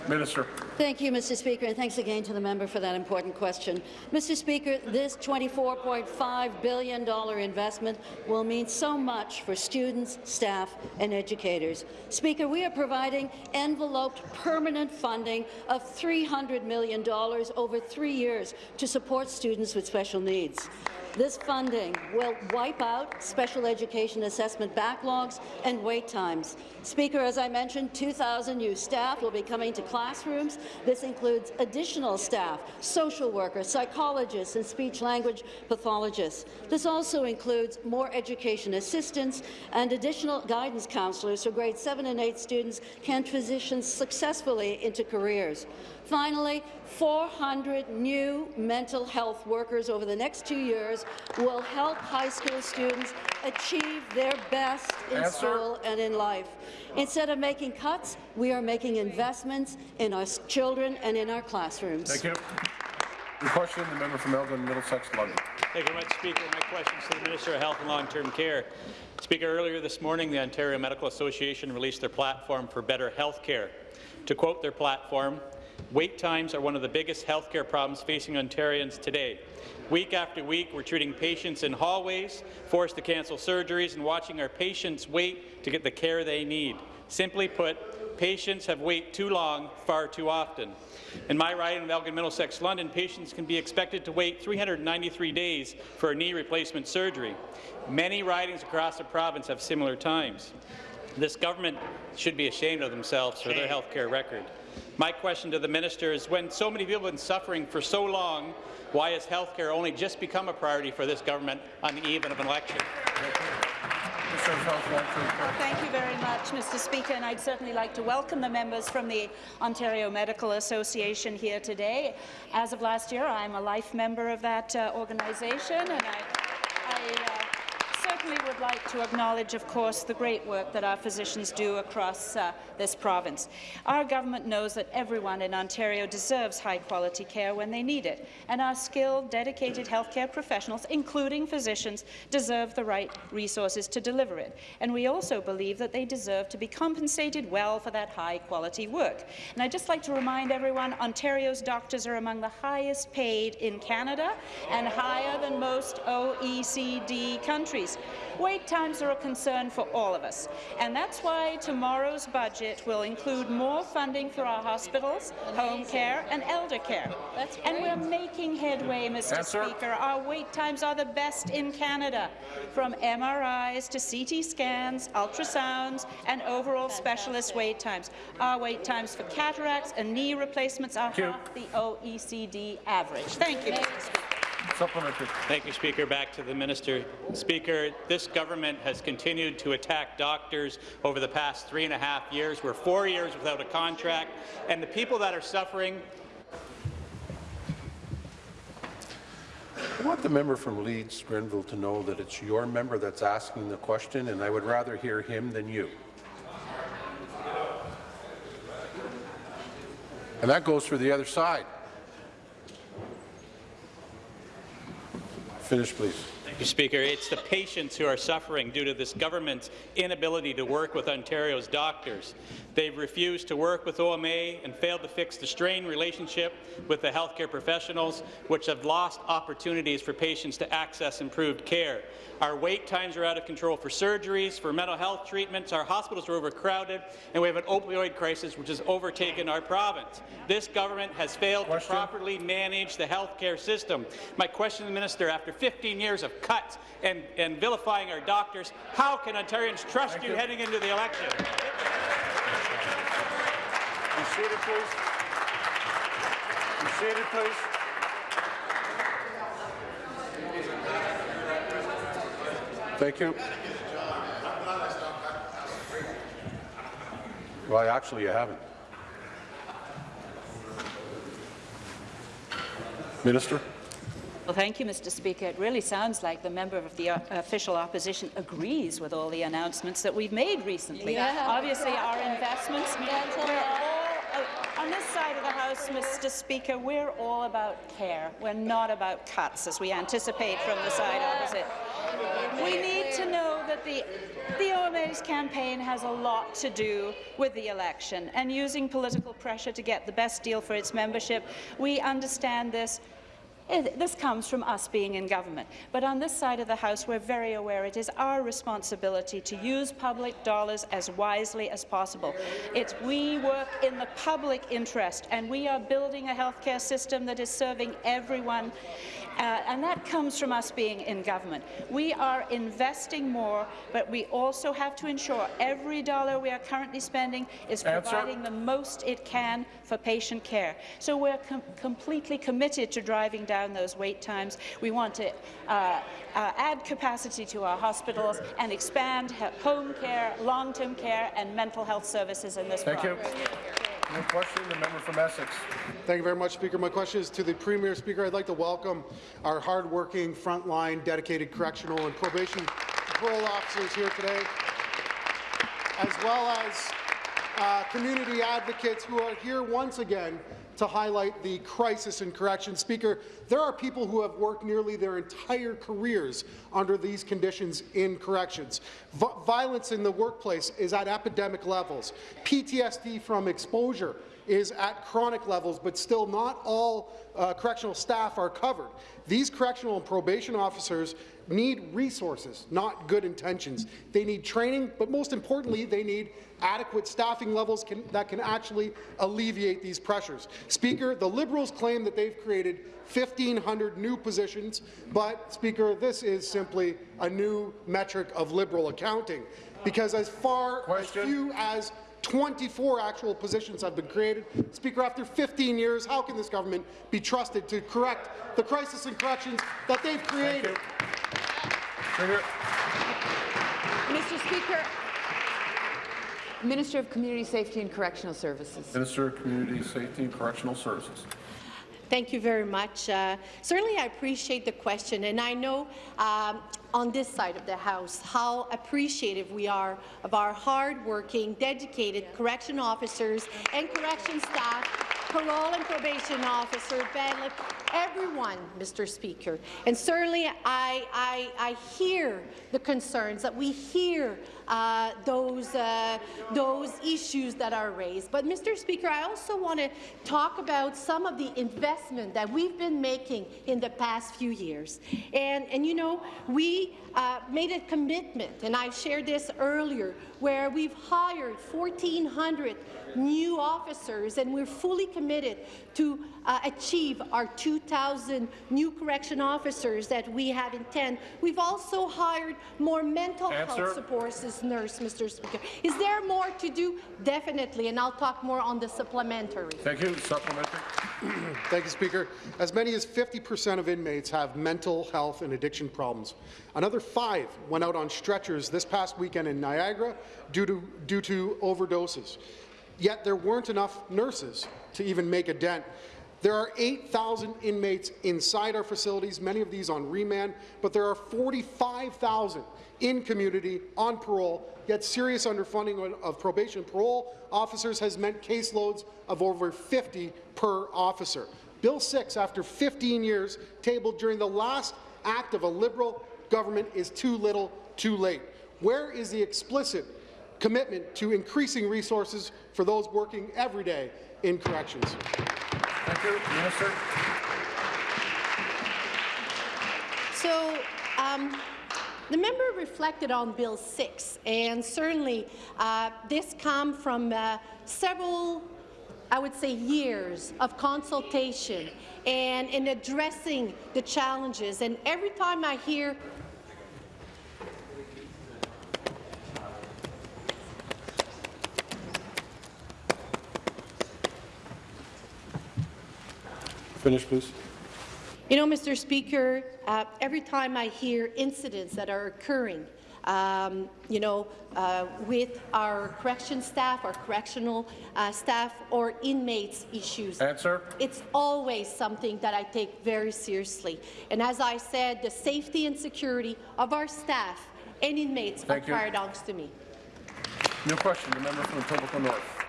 Minister. Thank you, Mr. Speaker, and thanks again to the member for that important question. Mr. Speaker, this $24.5 billion investment will mean so much for students, staff and educators. Speaker, we are providing enveloped permanent funding of $300 million over three years to support students with special needs. This funding will wipe out special education assessment backlogs and wait times. Speaker, as I mentioned, 2,000 new staff will be coming to classrooms. This includes additional staff, social workers, psychologists, and speech-language pathologists. This also includes more education assistants and additional guidance counselors so grade 7 and 8 students can transition successfully into careers. Finally, 400 new mental health workers over the next two years will help high school students achieve their best in Answer. school and in life. Instead of making cuts, we are making investments in our children and in our classrooms. Thank you. The question, the member from Elgin, Middlesex, London. Thank you very much, Speaker. My question is to the Minister of Health and Long-Term Care. Speaker, earlier this morning, the Ontario Medical Association released their platform for better health care. To quote their platform, wait times are one of the biggest health care problems facing Ontarians today. Week after week, we're treating patients in hallways, forced to cancel surgeries, and watching our patients wait to get the care they need. Simply put, patients have waited too long, far too often. In my riding of Elgin Middlesex, London, patients can be expected to wait 393 days for a knee replacement surgery. Many ridings across the province have similar times. This government should be ashamed of themselves for their health care record. My question to the minister is, when so many people have been suffering for so long, why has health care only just become a priority for this government on the eve of an election? Well, thank you very much, Mr. Speaker, and I'd certainly like to welcome the members from the Ontario Medical Association here today. As of last year, I'm a life member of that uh, organization, and I, I uh, certainly would like to acknowledge, of course, the great work that our physicians do across uh, this province. Our government knows that everyone in Ontario deserves high-quality care when they need it, and our skilled, dedicated healthcare professionals, including physicians, deserve the right resources to deliver it. And we also believe that they deserve to be compensated well for that high-quality work. And I'd just like to remind everyone, Ontario's doctors are among the highest paid in Canada and higher than most OECD countries. Wait times are a concern for all of us, and that's why tomorrow's budget will include more funding for our hospitals, home care and elder care. That's and we're making headway, Mr. Answer. Speaker. Our wait times are the best in Canada, from MRIs to CT scans, ultrasounds, and overall specialist wait times. Our wait times for cataracts and knee replacements are half the OECD average. Thank you, Mr. Speaker. Supplementary. Thank you, Speaker. Back to the minister. Speaker, this government has continued to attack doctors over the past three and a half years. We're four years without a contract, and the people that are suffering I want the member from Leeds, Grenville, to know that it's your member that's asking the question, and I would rather hear him than you. And that goes for the other side. Finish, please. Thank you, Speaker. It's the patients who are suffering due to this government's inability to work with Ontario's doctors. They've refused to work with OMA and failed to fix the strained relationship with the healthcare professionals, which have lost opportunities for patients to access improved care. Our wait times are out of control for surgeries, for mental health treatments, our hospitals are overcrowded, and we have an opioid crisis which has overtaken our province. This government has failed Question. to properly manage the healthcare system. My question to the minister, after 15 years of cuts and, and vilifying our doctors, how can Ontarians trust you, you. heading into the election? Be seated, please. Be seated, please. Thank you. Well, actually, you haven't. Minister? Well, thank you, Mr. Speaker. It really sounds like the member of the uh, official opposition agrees with all the announcements that we've made recently. Yeah. Obviously, our investments, we're all, on this side of the House, Mr. Speaker, we're all about care. We're not about cuts, as we anticipate from the side opposite. We need to know that the, the OMA's campaign has a lot to do with the election and using political pressure to get the best deal for its membership. We understand this. This comes from us being in government. But on this side of the House, we're very aware it is our responsibility to use public dollars as wisely as possible. It's we work in the public interest, and we are building a healthcare system that is serving everyone, uh, and that comes from us being in government. We are investing more, but we also have to ensure every dollar we are currently spending is Answer. providing the most it can for patient care. So we're com completely committed to driving down those wait times. We want to uh, uh, add capacity to our hospitals and expand home care, long-term care and mental health services in this Thank you. province. No question, the member from Essex. Thank you very much, Speaker. My question is to the Premier. Speaker, I'd like to welcome our hardworking, frontline, dedicated correctional and probation parole officers here today, as well as uh, community advocates who are here once again to highlight the crisis in corrections. Speaker, there are people who have worked nearly their entire careers under these conditions in corrections. V violence in the workplace is at epidemic levels. PTSD from exposure is at chronic levels, but still not all uh, correctional staff are covered. These correctional and probation officers need resources, not good intentions. They need training, but most importantly, they need adequate staffing levels can, that can actually alleviate these pressures. Speaker, the Liberals claim that they've created 1,500 new positions, but, Speaker, this is simply a new metric of Liberal accounting, because as far Question. as few as 24 actual positions have been created. Speaker, after 15 years, how can this government be trusted to correct the crisis in corrections that they've created? Speaker. Mr. Speaker, Minister of Community Safety and Correctional Services. Minister of Community Safety and Correctional Services. Thank you very much. Uh, certainly, I appreciate the question, and I know um, on this side of the House how appreciative we are of our hard-working, dedicated correction officers and correction staff, parole and probation officer, bailiff, everyone, Mr. Speaker. And certainly, I, I, I hear the concerns that we hear uh, those uh, those issues that are raised. But, Mr. Speaker, I also want to talk about some of the investment that we've been making in the past few years. And, and you know, we uh, made a commitment, and I shared this earlier, where we've hired 1,400 new officers, and we're fully committed to uh, achieve our 2,000 new correction officers that we have in 10. We've also hired more mental Answer. health supports as nurse, Mr. Speaker. Is there more to do? Definitely, and I'll talk more on the supplementary. Thank you. Supplementary. Thank you, Speaker. As many as 50% of inmates have mental health and addiction problems. Another five went out on stretchers this past weekend in Niagara due to, due to overdoses. Yet there weren't enough nurses to even make a dent. There are 8,000 inmates inside our facilities, many of these on remand, but there are 45,000 in community on parole, yet serious underfunding of probation parole officers has meant caseloads of over 50 per officer. Bill 6, after 15 years, tabled during the last act of a Liberal government is too little, too late. Where is the explicit commitment to increasing resources for those working every day in corrections? Thank you. Minister. So, um, the member reflected on Bill 6, and certainly uh, this comes from uh, several, I would say, years of consultation and in addressing the challenges. And every time I hear Finish, please. You know, Mr. Speaker, uh, every time I hear incidents that are occurring, um, you know, uh, with our correction staff, our correctional uh, staff, or inmates issues. Answer. It's always something that I take very seriously. And as I said, the safety and security of our staff and inmates Thank are you. paramount to me. New question, the member from Etobicoke North.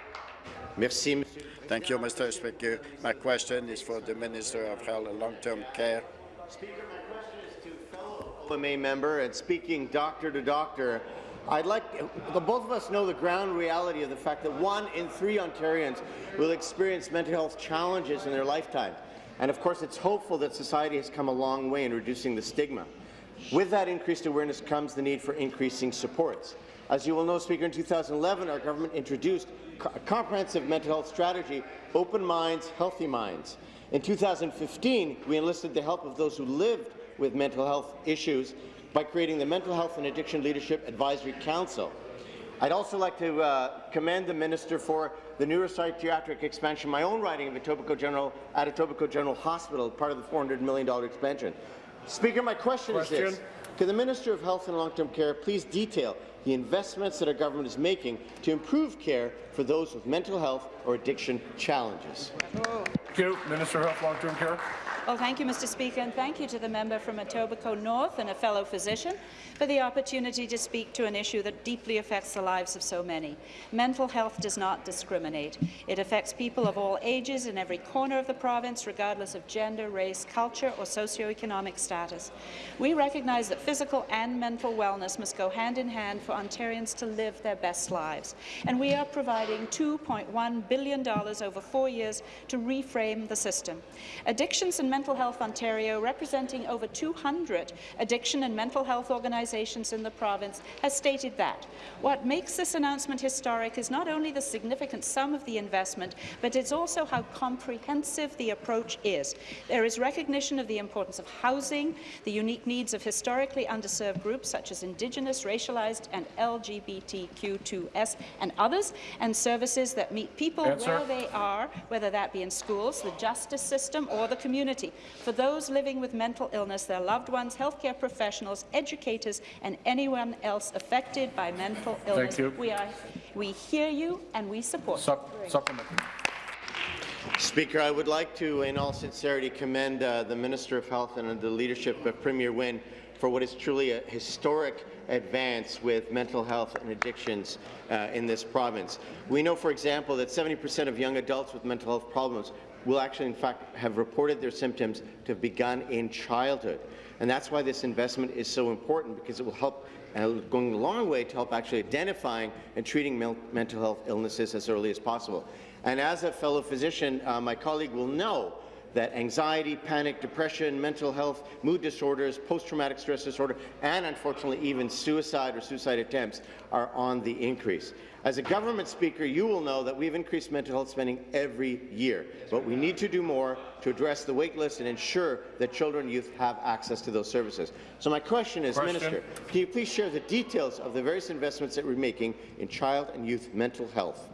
Merci. Thank you, Mr. Speaker. My question is for the Minister of Health and Long-Term Care. Speaker, my question is to fellow OMA member and speaking doctor to doctor, I'd like the both of us know the ground reality of the fact that one in three Ontarians will experience mental health challenges in their lifetime. And of course, it's hopeful that society has come a long way in reducing the stigma. With that increased awareness comes the need for increasing supports. As you will know, Speaker, in 2011, our government introduced a comprehensive mental health strategy, Open Minds, Healthy Minds. In 2015, we enlisted the help of those who lived with mental health issues by creating the Mental Health and Addiction Leadership Advisory Council. I'd also like to uh, commend the minister for the neuropsychiatric expansion, my own riding of Etobicoke General at Etobicoke General Hospital, part of the $400 million expansion. Speaker, my question, question. is this. Could the Minister of Health and Long-Term Care please detail the investments that our government is making to improve care for those with mental health or addiction challenges? Thank you. Minister of Health, Long-Term Care. Well, thank you, Mr. Speaker, and thank you to the member from Etobicoke North and a fellow physician for the opportunity to speak to an issue that deeply affects the lives of so many. Mental health does not discriminate. It affects people of all ages in every corner of the province, regardless of gender, race, culture, or socioeconomic status. We recognize that physical and mental wellness must go hand in hand for Ontarians to live their best lives, and we are providing $2.1 billion over four years to reframe the system. Addictions and Mental Health Ontario, representing over 200 addiction and mental health organizations in the province, has stated that what makes this announcement historic is not only the significant sum of the investment, but it's also how comprehensive the approach is. There is recognition of the importance of housing, the unique needs of historically underserved groups such as Indigenous, racialized and LGBTQ2S and others, and services that meet people Answer. where they are, whether that be in schools, the justice system, or the community. For those living with mental illness, their loved ones, healthcare professionals, educators, and anyone else affected by mental illness. you. We, are, we hear you and we support you. Supplement. Speaker, I would like to, in all sincerity, commend uh, the Minister of Health and the leadership of Premier Wynne for what is truly a historic advance with mental health and addictions uh, in this province. We know, for example, that 70% of young adults with mental health problems will actually, in fact, have reported their symptoms to have begun in childhood. And that's why this investment is so important, because it will help uh, going a long way to help actually identifying and treating mental health illnesses as early as possible. And as a fellow physician, uh, my colleague will know that anxiety, panic, depression, mental health, mood disorders, post-traumatic stress disorder, and unfortunately even suicide or suicide attempts are on the increase. As a government speaker, you will know that we've increased mental health spending every year, but we need to do more to address the wait list and ensure that children and youth have access to those services. So my question is, Question. Minister, can you please share the details of the various investments that we're making in child and youth mental health?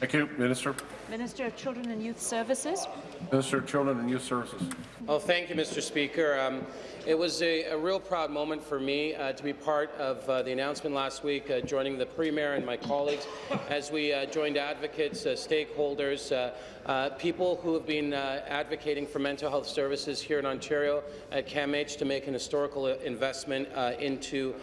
Thank you. Minister. Minister of Children and Youth Services. Minister of Children and Youth Services. Well, thank you, Mr. Speaker. Um, it was a, a, real proud moment for me uh, to be part of uh, the announcement last week, uh, joining the Premier and my colleagues as we uh, joined advocates, uh, stakeholders, uh, people who have been advocating for mental health services here in Ontario at CAMH to make an historical investment into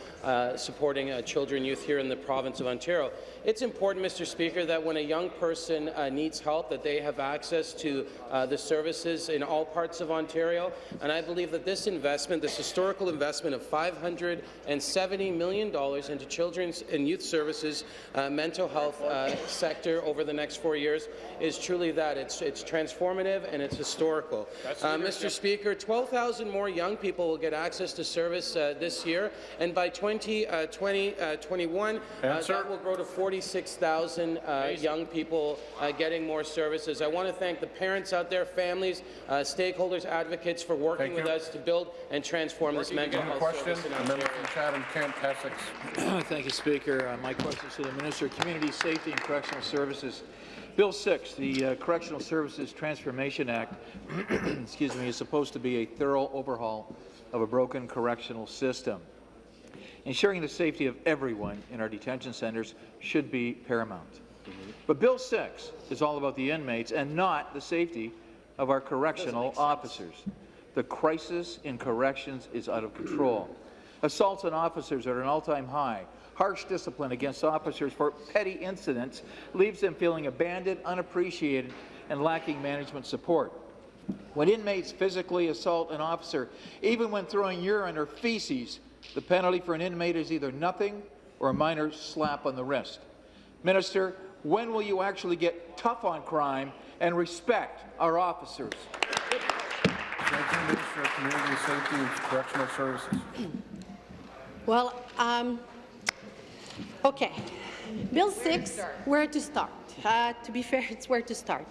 supporting children and youth here in the province of Ontario. It's important, Mr. Speaker, that when a young person needs help, that they have access to the services in all parts of Ontario. And I believe that this investment, this historical investment of $570 million into children's and youth services, uh, mental health uh, sector over the next four years is truly that. It's, it's transformative and it's historical. Uh, Mr. Speaker, 12,000 more young people will get access to service uh, this year, and by 2021, uh, uh, that will grow to 46,000 young people getting more services. I want to thank the parents out there, families, stakeholders, advocates for working Thank with you. us to build and transform this mental health Question. service in The member from Chatham-Kent, Essex. Thank you, Speaker. Uh, my question is to the Minister of Community Safety and Correctional Services. Bill 6, the uh, Correctional Services Transformation Act, excuse me, is supposed to be a thorough overhaul of a broken correctional system. Ensuring the safety of everyone in our detention centres should be paramount. But Bill 6 is all about the inmates and not the safety of our correctional officers. The crisis in corrections is out of control. Assaults on officers are at an all-time high. Harsh discipline against officers for petty incidents leaves them feeling abandoned, unappreciated, and lacking management support. When inmates physically assault an officer, even when throwing urine or feces, the penalty for an inmate is either nothing or a minor slap on the wrist. Minister, when will you actually get tough on crime and respect our officers? Thank you, Minister of Community Safety and Correctional Services. Well, um, okay. Bill 6, where to start? Uh, to be fair, it's where to start.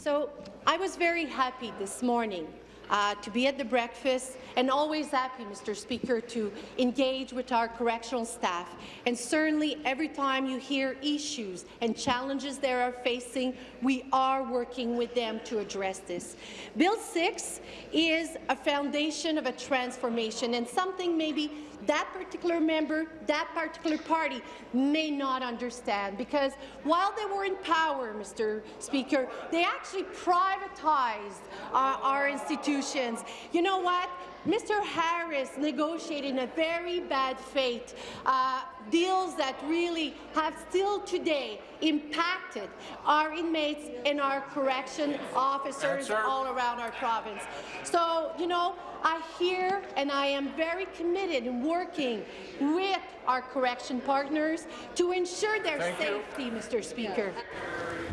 So I was very happy this morning uh, to be at the breakfast and always happy, Mr. Speaker, to engage with our correctional staff. And certainly every time you hear issues and challenges they are facing, we are working with them to address this. Bill 6 is a foundation of a transformation and something maybe that particular member, that particular party may not understand because while they were in power, Mr. Speaker, they actually privatized uh, our institutions. You know what? Mr. Harris negotiated in a very bad faith uh, deals that really have still today impacted our inmates and our correction officers all around our province. So, you know, I hear and I am very committed in working with our correction partners to ensure their Thank you. safety, Mr. Speaker.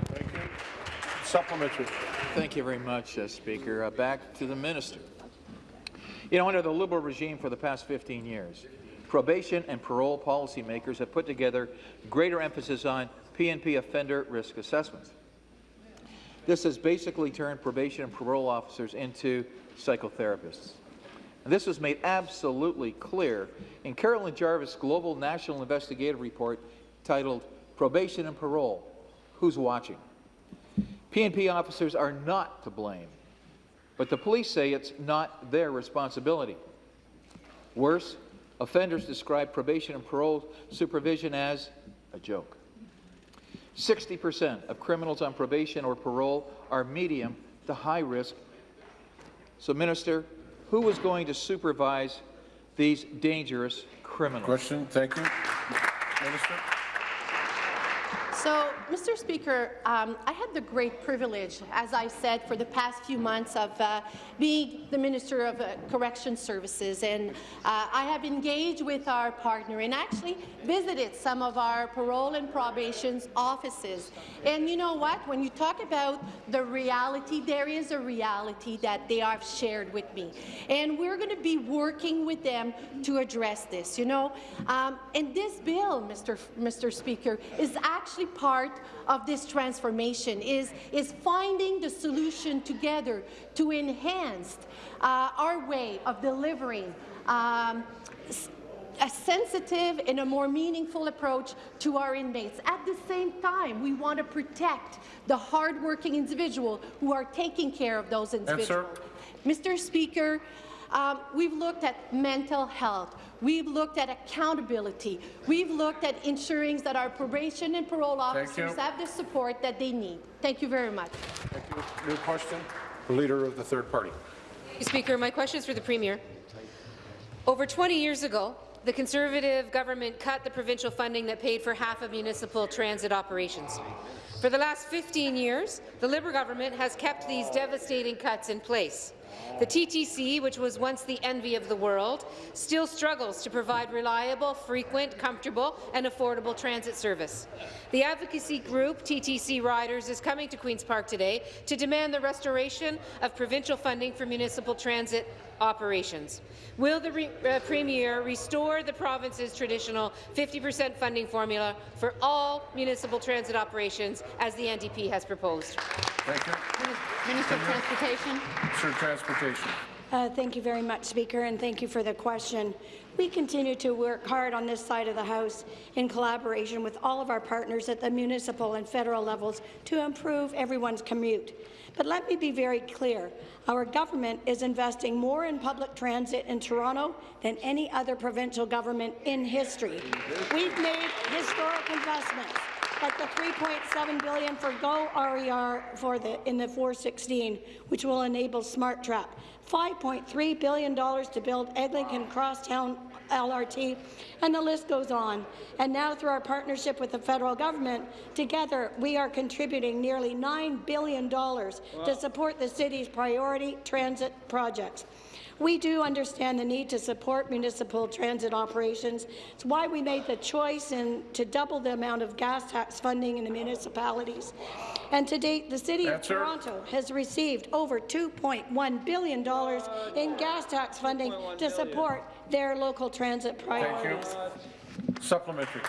thank Supplementary. Thank you very much, uh, Speaker. Uh, back to the minister. You know, under the Liberal regime for the past 15 years, probation and parole policymakers have put together greater emphasis on PNP offender risk assessments. This has basically turned probation and parole officers into psychotherapists. And this was made absolutely clear in Carolyn Jarvis' Global National Investigative Report titled Probation and Parole, Who's Watching? PNP officers are not to blame, but the police say it's not their responsibility. Worse, offenders describe probation and parole supervision as a joke. 60% of criminals on probation or parole are medium to high risk. So, Minister, who is going to supervise these dangerous criminals? Question. Thank you. Minister. So, Mr. Speaker, um, I had the great privilege, as I said, for the past few months of uh, being the Minister of uh, Correction Services, and uh, I have engaged with our partner and actually visited some of our parole and probation offices. And you know what? When you talk about the reality, there is a reality that they have shared with me, and we're going to be working with them to address this. You know, um, and this bill, Mr. Mr. Speaker, is actually part of this transformation, is, is finding the solution together to enhance uh, our way of delivering um, a sensitive and a more meaningful approach to our inmates. At the same time, we want to protect the hardworking individual who are taking care of those individuals. Mr. Speaker, um, we've looked at mental health. We've looked at accountability. We've looked at ensuring that our probation and parole officers have the support that they need. Thank you very much. Thank you. New question. The Leader of the third party. Speaker, my question is for the Premier. Over 20 years ago, the Conservative government cut the provincial funding that paid for half of municipal transit operations. For the last 15 years, the Liberal government has kept these devastating cuts in place. The TTC, which was once the envy of the world, still struggles to provide reliable, frequent, comfortable and affordable transit service. The advocacy group TTC Riders is coming to Queen's Park today to demand the restoration of provincial funding for municipal transit operations. Will the re uh, Premier restore the province's traditional 50% funding formula for all municipal transit operations as the NDP has proposed? Thank you. Minister of Transportation. Minister of Transportation. Uh, thank you very much, Speaker, and thank you for the question. We continue to work hard on this side of the House in collaboration with all of our partners at the municipal and federal levels to improve everyone's commute. But let me be very clear. Our government is investing more in public transit in Toronto than any other provincial government in history. We've made historic investments like the 3.7 billion for Go RER for the in the 416, which will enable SmartTrack, 5.3 billion dollars to build Eglinton Crosstown LRT, and the list goes on. And now, through our partnership with the federal government, together we are contributing nearly $9 billion to support the city's priority transit projects. We do understand the need to support municipal transit operations. It's why we made the choice in, to double the amount of gas tax funding in the municipalities. And to date, the City of Toronto has received over $2.1 billion in gas tax funding to support their local transit priorities. Supplementary.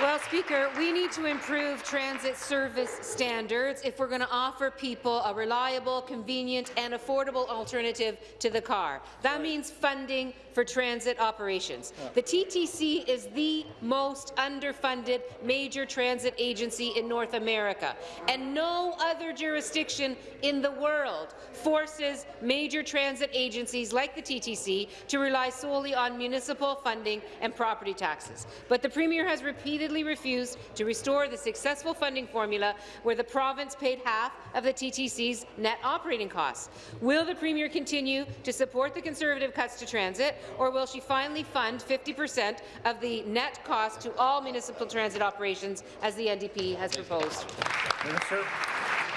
Well, Speaker, we need to improve transit service standards if we're going to offer people a reliable, convenient and affordable alternative to the car. That means funding for transit operations. The TTC is the most underfunded major transit agency in North America, and no other jurisdiction in the world forces major transit agencies like the TTC to rely solely on municipal funding and property taxes. But the Premier has repeatedly refused to restore the successful funding formula where the province paid half of the TTC's net operating costs. Will the Premier continue to support the Conservative cuts to transit, or will she finally fund 50 per cent of the net cost to all municipal transit operations, as the NDP has proposed? Minister.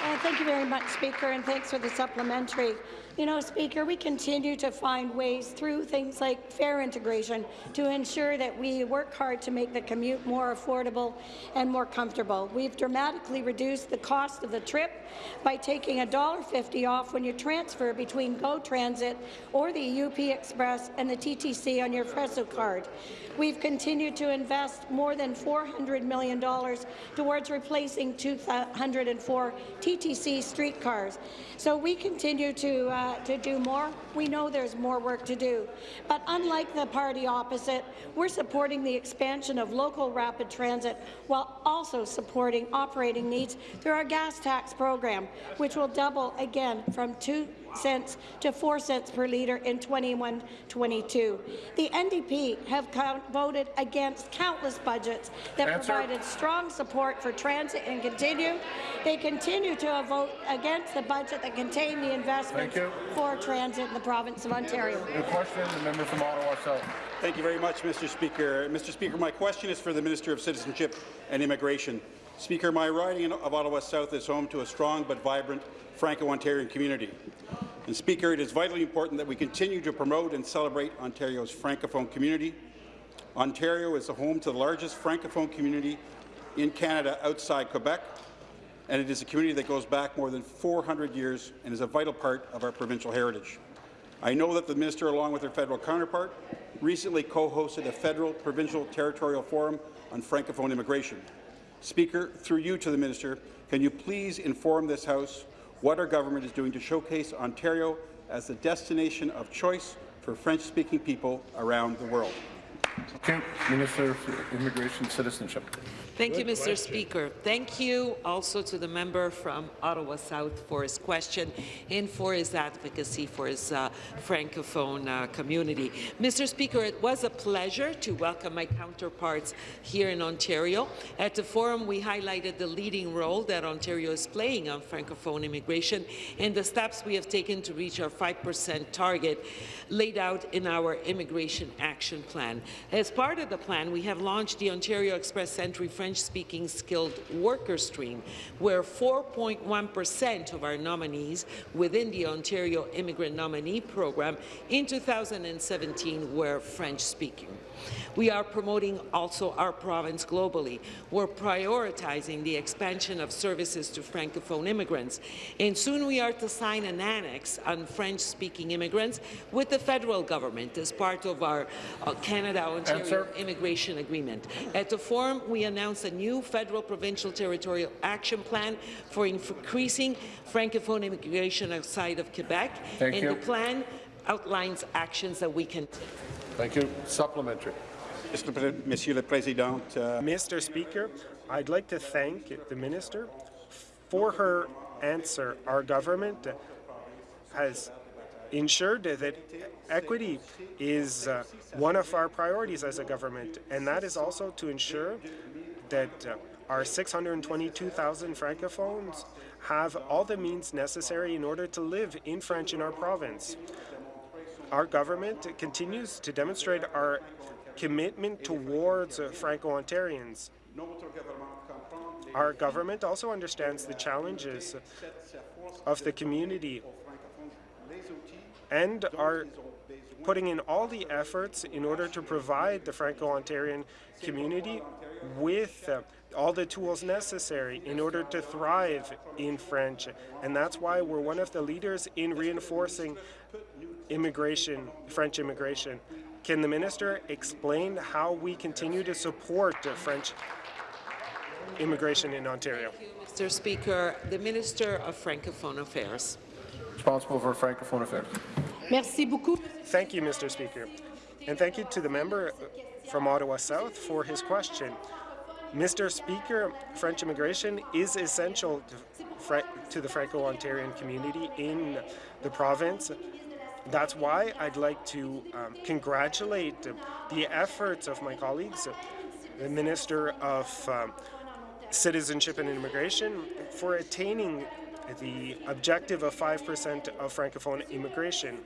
Uh, thank you very much, Speaker, and thanks for the supplementary. You know, Speaker, we continue to find ways through things like fare integration to ensure that we work hard to make the commute more affordable and more comfortable. We've dramatically reduced the cost of the trip by taking $1.50 off when you transfer between GO Transit or the UP Express and the TTC on your Presto card. We've continued to invest more than $400 million towards replacing 204 TTC streetcars. So we continue to, uh, Uh, to do more. We know there's more work to do. But unlike the party opposite, we're supporting the expansion of local rapid transit while also supporting operating needs through our gas tax program, which will double again from 2 cents to 4 cents per litre in 21-22. The NDP have count voted against countless budgets that Answer. provided strong support for transit and continue. They continue to vote against the budget that contained the investments Thank you. for transit in the province of Ontario. New question, the member from Ottawa South. Thank you very much, Mr. Speaker. Mr. Speaker, my question is for the Minister of Citizenship and Immigration. Speaker, my riding of Ottawa South is home to a strong but vibrant Franco-Ontarian community. And Speaker, it is vitally important that we continue to promote and celebrate Ontario's Francophone community. Ontario is the home to the largest Francophone community in Canada outside Quebec, and it is a community that goes back more than 400 years and is a vital part of our provincial heritage. I know that the minister, along with her federal counterpart, recently co-hosted a federal provincial territorial forum on Francophone immigration. Speaker, through you to the minister, can you please inform this House what our government is doing to showcase Ontario as the destination of choice for French-speaking people around the world? Okay. Minister Immigration Citizenship. Thank you, Mr. Speaker. Thank you also to the member from Ottawa South for his question and for his advocacy for his uh, Francophone uh, community. Mr. Speaker, it was a pleasure to welcome my counterparts here in Ontario. At the forum, we highlighted the leading role that Ontario is playing on Francophone immigration and the steps we have taken to reach our 5% target laid out in our Immigration Action Plan. As part of the plan, we have launched the Ontario Express Entry French-speaking skilled worker stream, where 4.1% of our nominees within the Ontario Immigrant Nominee Program in 2017 were French-speaking. We are promoting also our province globally. We're prioritizing the expansion of services to Francophone immigrants, and soon we are to sign an annex on French-speaking immigrants with the federal government as part of our uh, Canada-Ontario Immigration agreement. At the forum, we announced a new federal provincial territorial action plan for increasing Francophone immigration outside of Quebec, Thank and you. the plan outlines actions that we can take. Thank you. Supplementary. Président, uh, Mr. Speaker, I'd like to thank the minister for her answer. Our government has ensured that equity is uh, one of our priorities as a government, and that is also to ensure that uh, our 622,000 francophones have all the means necessary in order to live in French in our province. Our government continues to demonstrate our commitment towards uh, Franco-Ontarians. Our government also understands the challenges of the community and are putting in all the efforts in order to provide the Franco-Ontarian community with uh, all the tools necessary in order to thrive in French. And that's why we're one of the leaders in reinforcing immigration, French immigration. Can the minister explain how we continue to support French immigration in Ontario? Mr. Speaker, the Minister of Francophone Affairs. Responsible for Francophone affairs. Merci beaucoup. Thank you, Mr. Speaker. And thank you to the member from Ottawa South for his question. Mr. Speaker, French immigration is essential to, to the Franco-Ontarian community in the province. That's why I'd like to um, congratulate the efforts of my colleagues, the Minister of um, Citizenship and Immigration, for attaining the objective of 5% of Francophone immigration.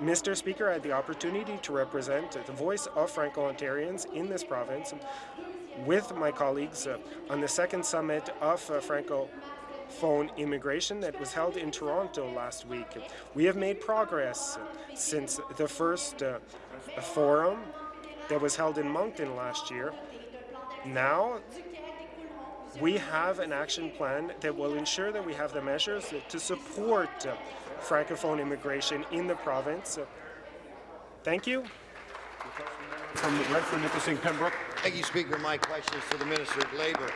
Mr. Speaker, I had the opportunity to represent the voice of Franco-Ontarians in this province with my colleagues on the second summit of uh, Francophone immigration that was held in Toronto last week. We have made progress since the first uh, forum that was held in Moncton last year. Now, we have an action plan that will ensure that we have the measures to support uh, Francophone immigration in the province. Thank you. From Renfrew Nipissing Pembroke. Thank you, Speaker. My question is to the Minister of Labour.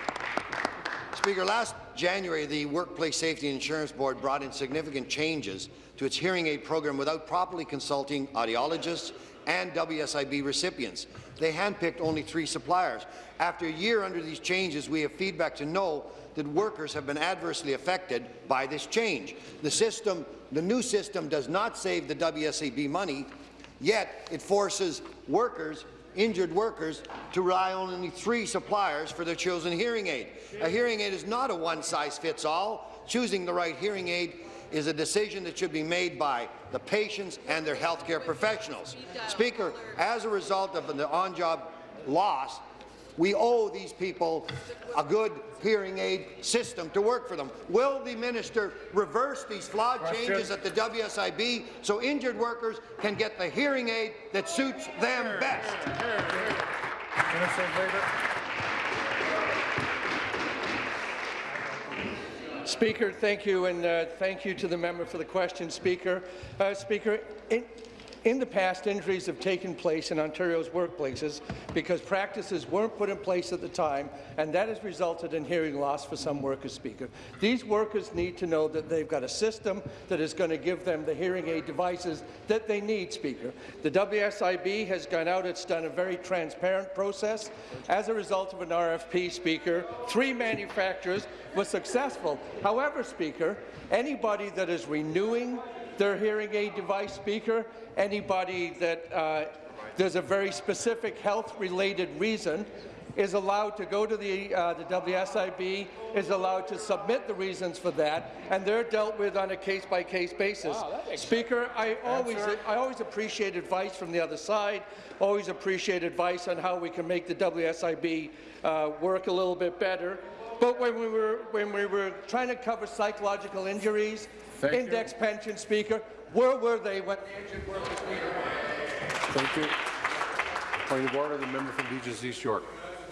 Speaker, last January, the Workplace Safety Insurance Board brought in significant changes to its hearing aid program without properly consulting audiologists and WSIB recipients. They handpicked only three suppliers. After a year under these changes, we have feedback to know that workers have been adversely affected by this change. The system, the new system does not save the WSIB money, yet it forces workers injured workers to rely on only three suppliers for their chosen hearing aid. A hearing aid is not a one-size-fits-all. Choosing the right hearing aid is a decision that should be made by the patients and their healthcare professionals. Speaker, as a result of the on-job loss, we owe these people a good hearing aid system to work for them. Will the minister reverse these flawed Question. changes at the WSIB so injured workers can get the hearing aid that suits them here, Speaker, thank you, and uh, thank you to the member for the question, Speaker. Uh, Speaker, in, in the past, injuries have taken place in Ontario's workplaces because practices weren't put in place at the time, and that has resulted in hearing loss for some workers, Speaker. These workers need to know that they've got a system that is going to give them the hearing aid devices that they need, Speaker. The WSIB has gone out, it's done a very transparent process. As a result of an RFP, Speaker, three manufacturers were successful. However, Speaker, anybody that is renewing their hearing aid device speaker, anybody that uh, there's a very specific health-related reason is allowed to go to the, uh, the WSIB, is allowed to submit the reasons for that, and they're dealt with on a case-by-case -case basis. Wow, Speaker, I always, I always appreciate advice from the other side, always appreciate advice on how we can make the WSIB uh, work a little bit better. But when we were, when we were trying to cover psychological injuries, Thank index you. pension speaker. Where were they when the injured workers needed Thank you. Point of order, the member from Beaches East York.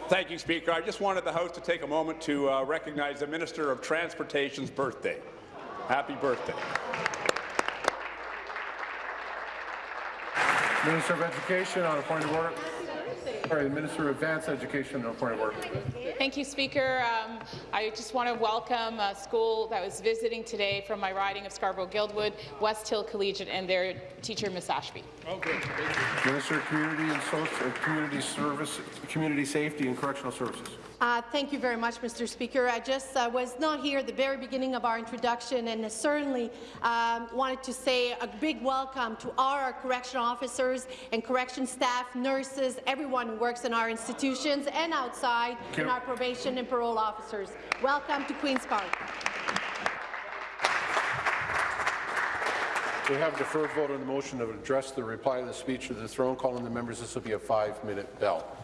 Thank you, Speaker. I just wanted the House to take a moment to uh, recognize the Minister of Transportation's birthday. Happy birthday. Minister of Education on a point of order. Sorry, the Minister of Advanced Education and a point of order. Thank you, Speaker. Um, I just want to welcome a school that was visiting today from my riding of Scarborough-Guildwood, West Hill Collegiate, and their teacher, Ms. Ashby. Oh, good. Minister of Community and Social, uh, Community Service, Community Safety and Correctional Services. Uh, thank you very much, Mr. Speaker. I just uh, was not here at the very beginning of our introduction and certainly um, wanted to say a big welcome to all our correctional officers and correction staff, nurses, everyone who works in our institutions and outside, and our probation and parole officers. Welcome to Queen's Park. We have deferred vote on the motion to address the reply to the speech of the throne. Calling the members, this will be a five-minute bell.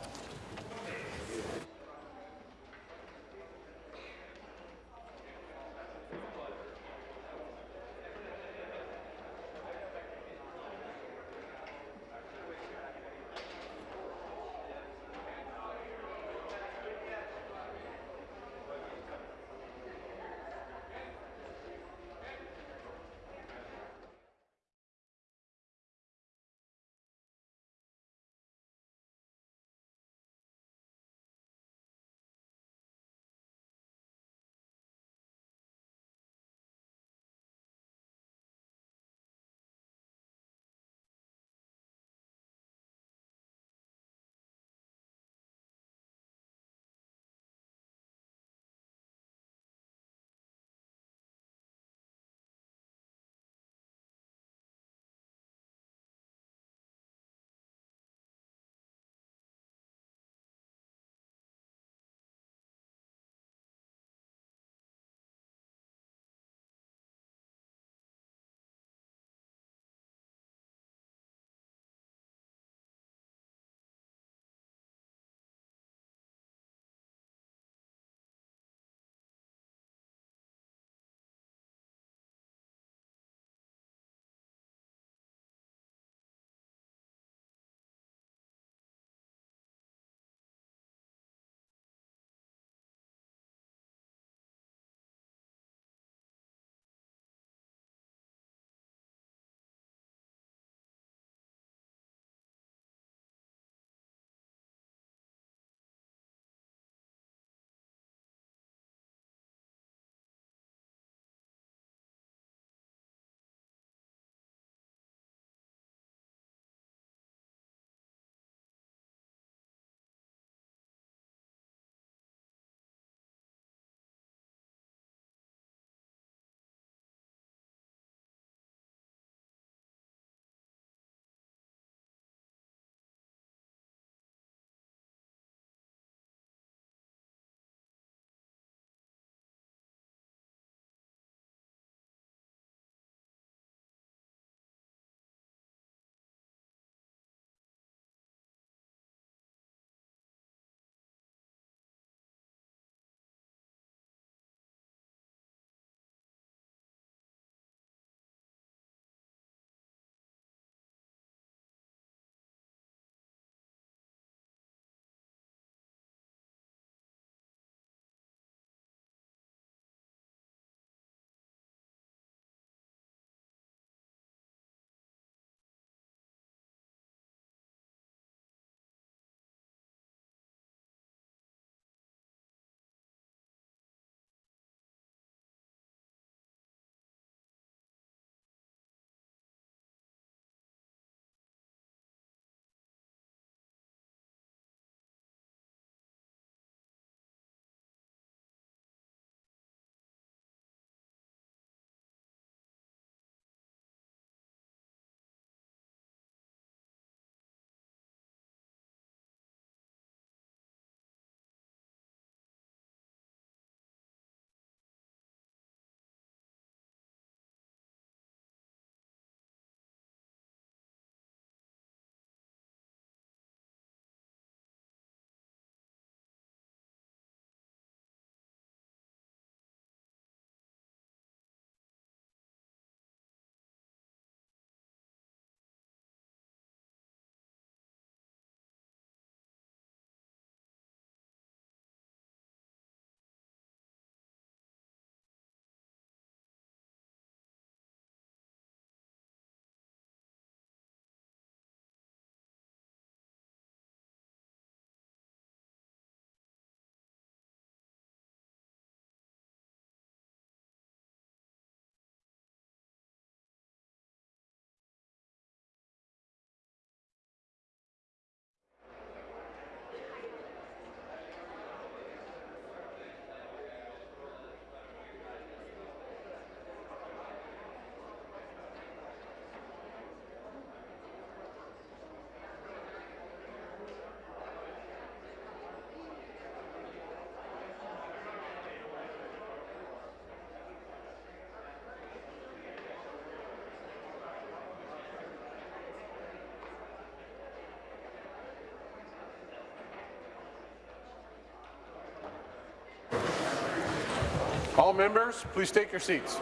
All members, please take your seats.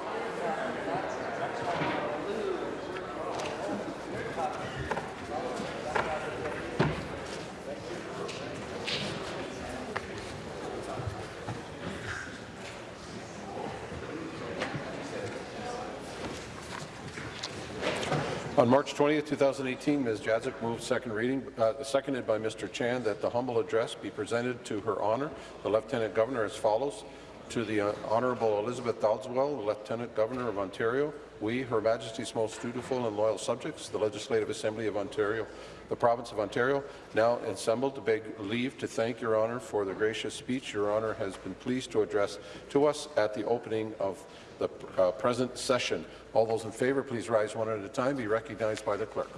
On March 20, 2018, Ms. Jaczek moved second reading, uh, seconded by Mr. Chan, that the humble address be presented to her honour, the Lieutenant Governor, as follows. To the uh, Honourable Elizabeth Dowdeswell, Lieutenant Governor of Ontario, we, Her Majesty's most dutiful and loyal subjects, the Legislative Assembly of Ontario, the Province of Ontario, now assembled to beg leave to thank Your Honour for the gracious speech Your Honour has been pleased to address to us at the opening of the uh, present session. All those in favour, please rise one at a time. Be recognized by the clerk.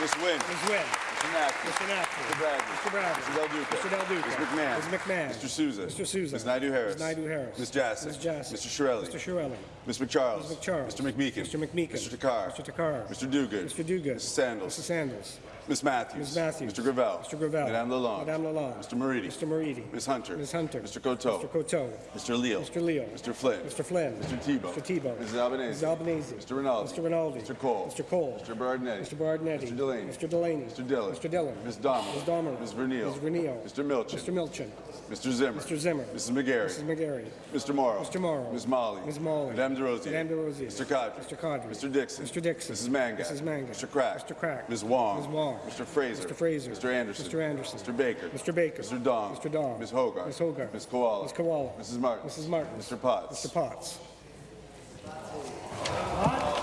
Ms. Wynne. Ms. Wynne. Mr. Naqvi. Mr. Naqvi. Mr. Bradley. Mr. Bradley. Mr. Del Duca. Mr. Del Duca. Ms. McMahon. Ms. McMahon. Mr. Sousa. Mr. Sousa. Ms. Naidoo-Harris. Ms. Naidoo-Harris. Ms. Jaczek. Ms. Jaczek. Mr. Chiarelli. Mr. Chiarelli. Ms. MacCharles. Ms. MacCharles. Mr. McMeekin. Mr. McMeekin. Mr. Takhar. Mr. Takhar. Mr. Duguid. Mr. Duguid. Mrs. Sandals. Mrs. Sandals. Ms. Matthews. Ms. Matthews. Mr. Gravelle. Mr. Gravelle. Madame Lalonde. Madame Lalonde. Mr. Moridi. Mr. Moridi. Ms. Hunter. Ms. Hunter. Mr. Coteau. Mr. Coteau. Mr. Leal. Mr. Leal. Mr. Flynn. Mr. Flynn. Mr. Thibeault. Mr. Thibeault. Mrs. Albanese. Mrs. Albanese. Mr. Rinaldi. Mr. Rinaldi. Mr. Colle. Mr. Colle. Mr. Berardinetti. Mr. Berardinetti. Mr. Delaney. Mr. Delaney. Mr. Dhillon. Mr. Dhillon. Ms. Damerla. Ms. Damerla. Ms. Vernile. Ms. Vernile. Mr. Milczyn. Mr. Milczyn. Mr. Zimmer. Mr. Zimmer. Mrs. McGarry. Mrs. McGarry. Mr. Mauro. Mr. Mauro. Ms. Malhi. Ms. Malhi. Madame Des Rosiers. Madame Des Rosiers. Mr. Qaadri. Mr. Qaadri. Mr. Dickson. Mr. Dickson. Mrs. Mangat. Mrs. Mangat. Mr. Crack. Mr. Crack. Ms. Wong. Ms. Wong. Mr. Fraser. Mr. Fraser. Mr. Anderson. Mr. Anderson. Mr. Baker. Mr. Baker. Mr. Dong. Mr. Dong. Ms. Hoggarth. Ms. Hoggarth. Ms. Kiwala. Ms. Kiwala. Mrs. Martin. Mrs. Martin. Mr. Potts. Mr. Potts.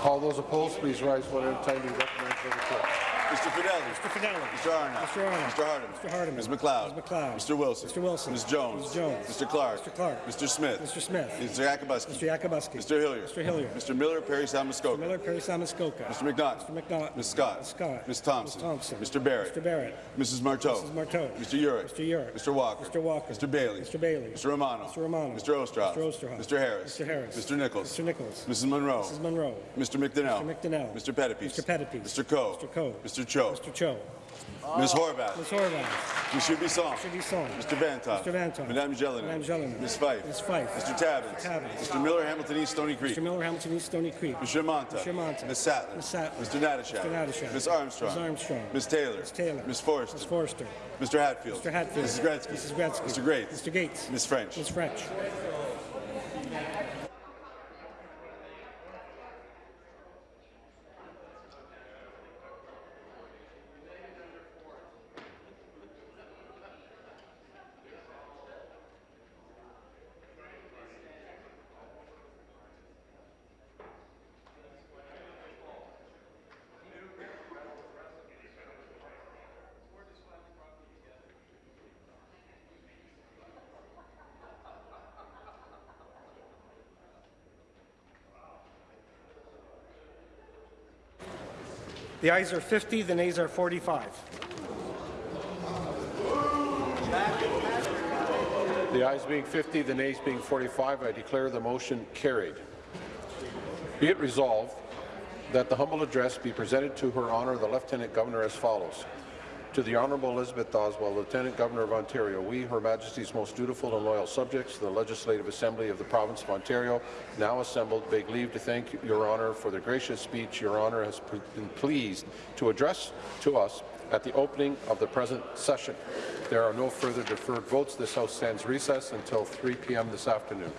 All those opposed, please rise one at a time. Mr. Fedeli. Mr. Fedeli. Mr. Arnott. Mr. Arnott. Mr. Hardeman. Mr. Hardeman. Ms. MacLeod. Ms. MacLeod. Mr. Wilson. Mr. Wilson. Ms. Jones. Ms. Jones. Mr. Clark. Mr. Clark. Mr. Smith. Mr. Smith. Mr. Yakabuski. Mr. Yakabuski. Mr. Hillier. Mr. Hillier. Mr. Miller, Perry Samuskoka. Miller, Perry Samuskoka. Mr. McNaught. Mr. McNaught. Ms. Scott. Ms. Scott. Ms. Thompson. Ms. Thompson. Mr. Barrett. Mr. Barrett. Mrs. Martow. Mrs. Martow. Mr. Yurek. Mr. Yurek. Mr. Walker. Mr. Walker. Mr. Bailey. Mr. Bailey. Mr. Romano. Mr. Romano. Mr. Oosterhoff. Mr. Oosterhoff. Mr. Harris. Mr. Harris. Mr. Nicholls. Mr. Nicholls. Mrs. Munro. Mrs. Munro. Mr. McDonell. Mr. McDonell. Mr. Pettapiece. Mr. Pettapiece. Mr. Coe. Mr. Coe. Mr. Cho. Mr. Cho. Ms. Horwath. Ms. Horwath. Monsieur Bisson. Mr. Bisson. Mr. Vanthof. Mr. Vanthof. Madame Gélinas. Madame Gélinas. Ms. Fife. Ms. Fife. Mr. Tabuns. Mr. Tabuns. Mr. Miller, Hamilton East, Stoney Creek. Mr. Miller, Hamilton East, Stoney Creek. Mr. Mantha. Mr. Mantha. Ms. Sattler. Ms. Sattler. Mr. Natyshak. Mr. Natyshak. Ms. Armstrong. Ms. Armstrong. Ms. Taylor. Ms. Taylor. Ms. Forster. Ms. Forster. Mr. Hatfield. Mr. Hatfield. Mrs. Gretzky. Mrs. Gretzky. Mr. Gates. Mr. Gates. Ms. French. Ms. French. The ayes are 50, the nays are 45. The ayes being 50, the nays being 45, I declare the motion carried. Be it resolved that the humble address be presented to her honour the Lieutenant Governor as follows. To the Honourable Elizabeth Dowdeswell, Lieutenant Governor of Ontario, we, Her Majesty's most dutiful and loyal subjects, the Legislative Assembly of the Province of Ontario, now assembled, beg leave to thank Your Honour for the gracious speech Your Honour has been pleased to address to us at the opening of the present session. There are no further deferred votes. This House stands recess until 3 p.m. this afternoon.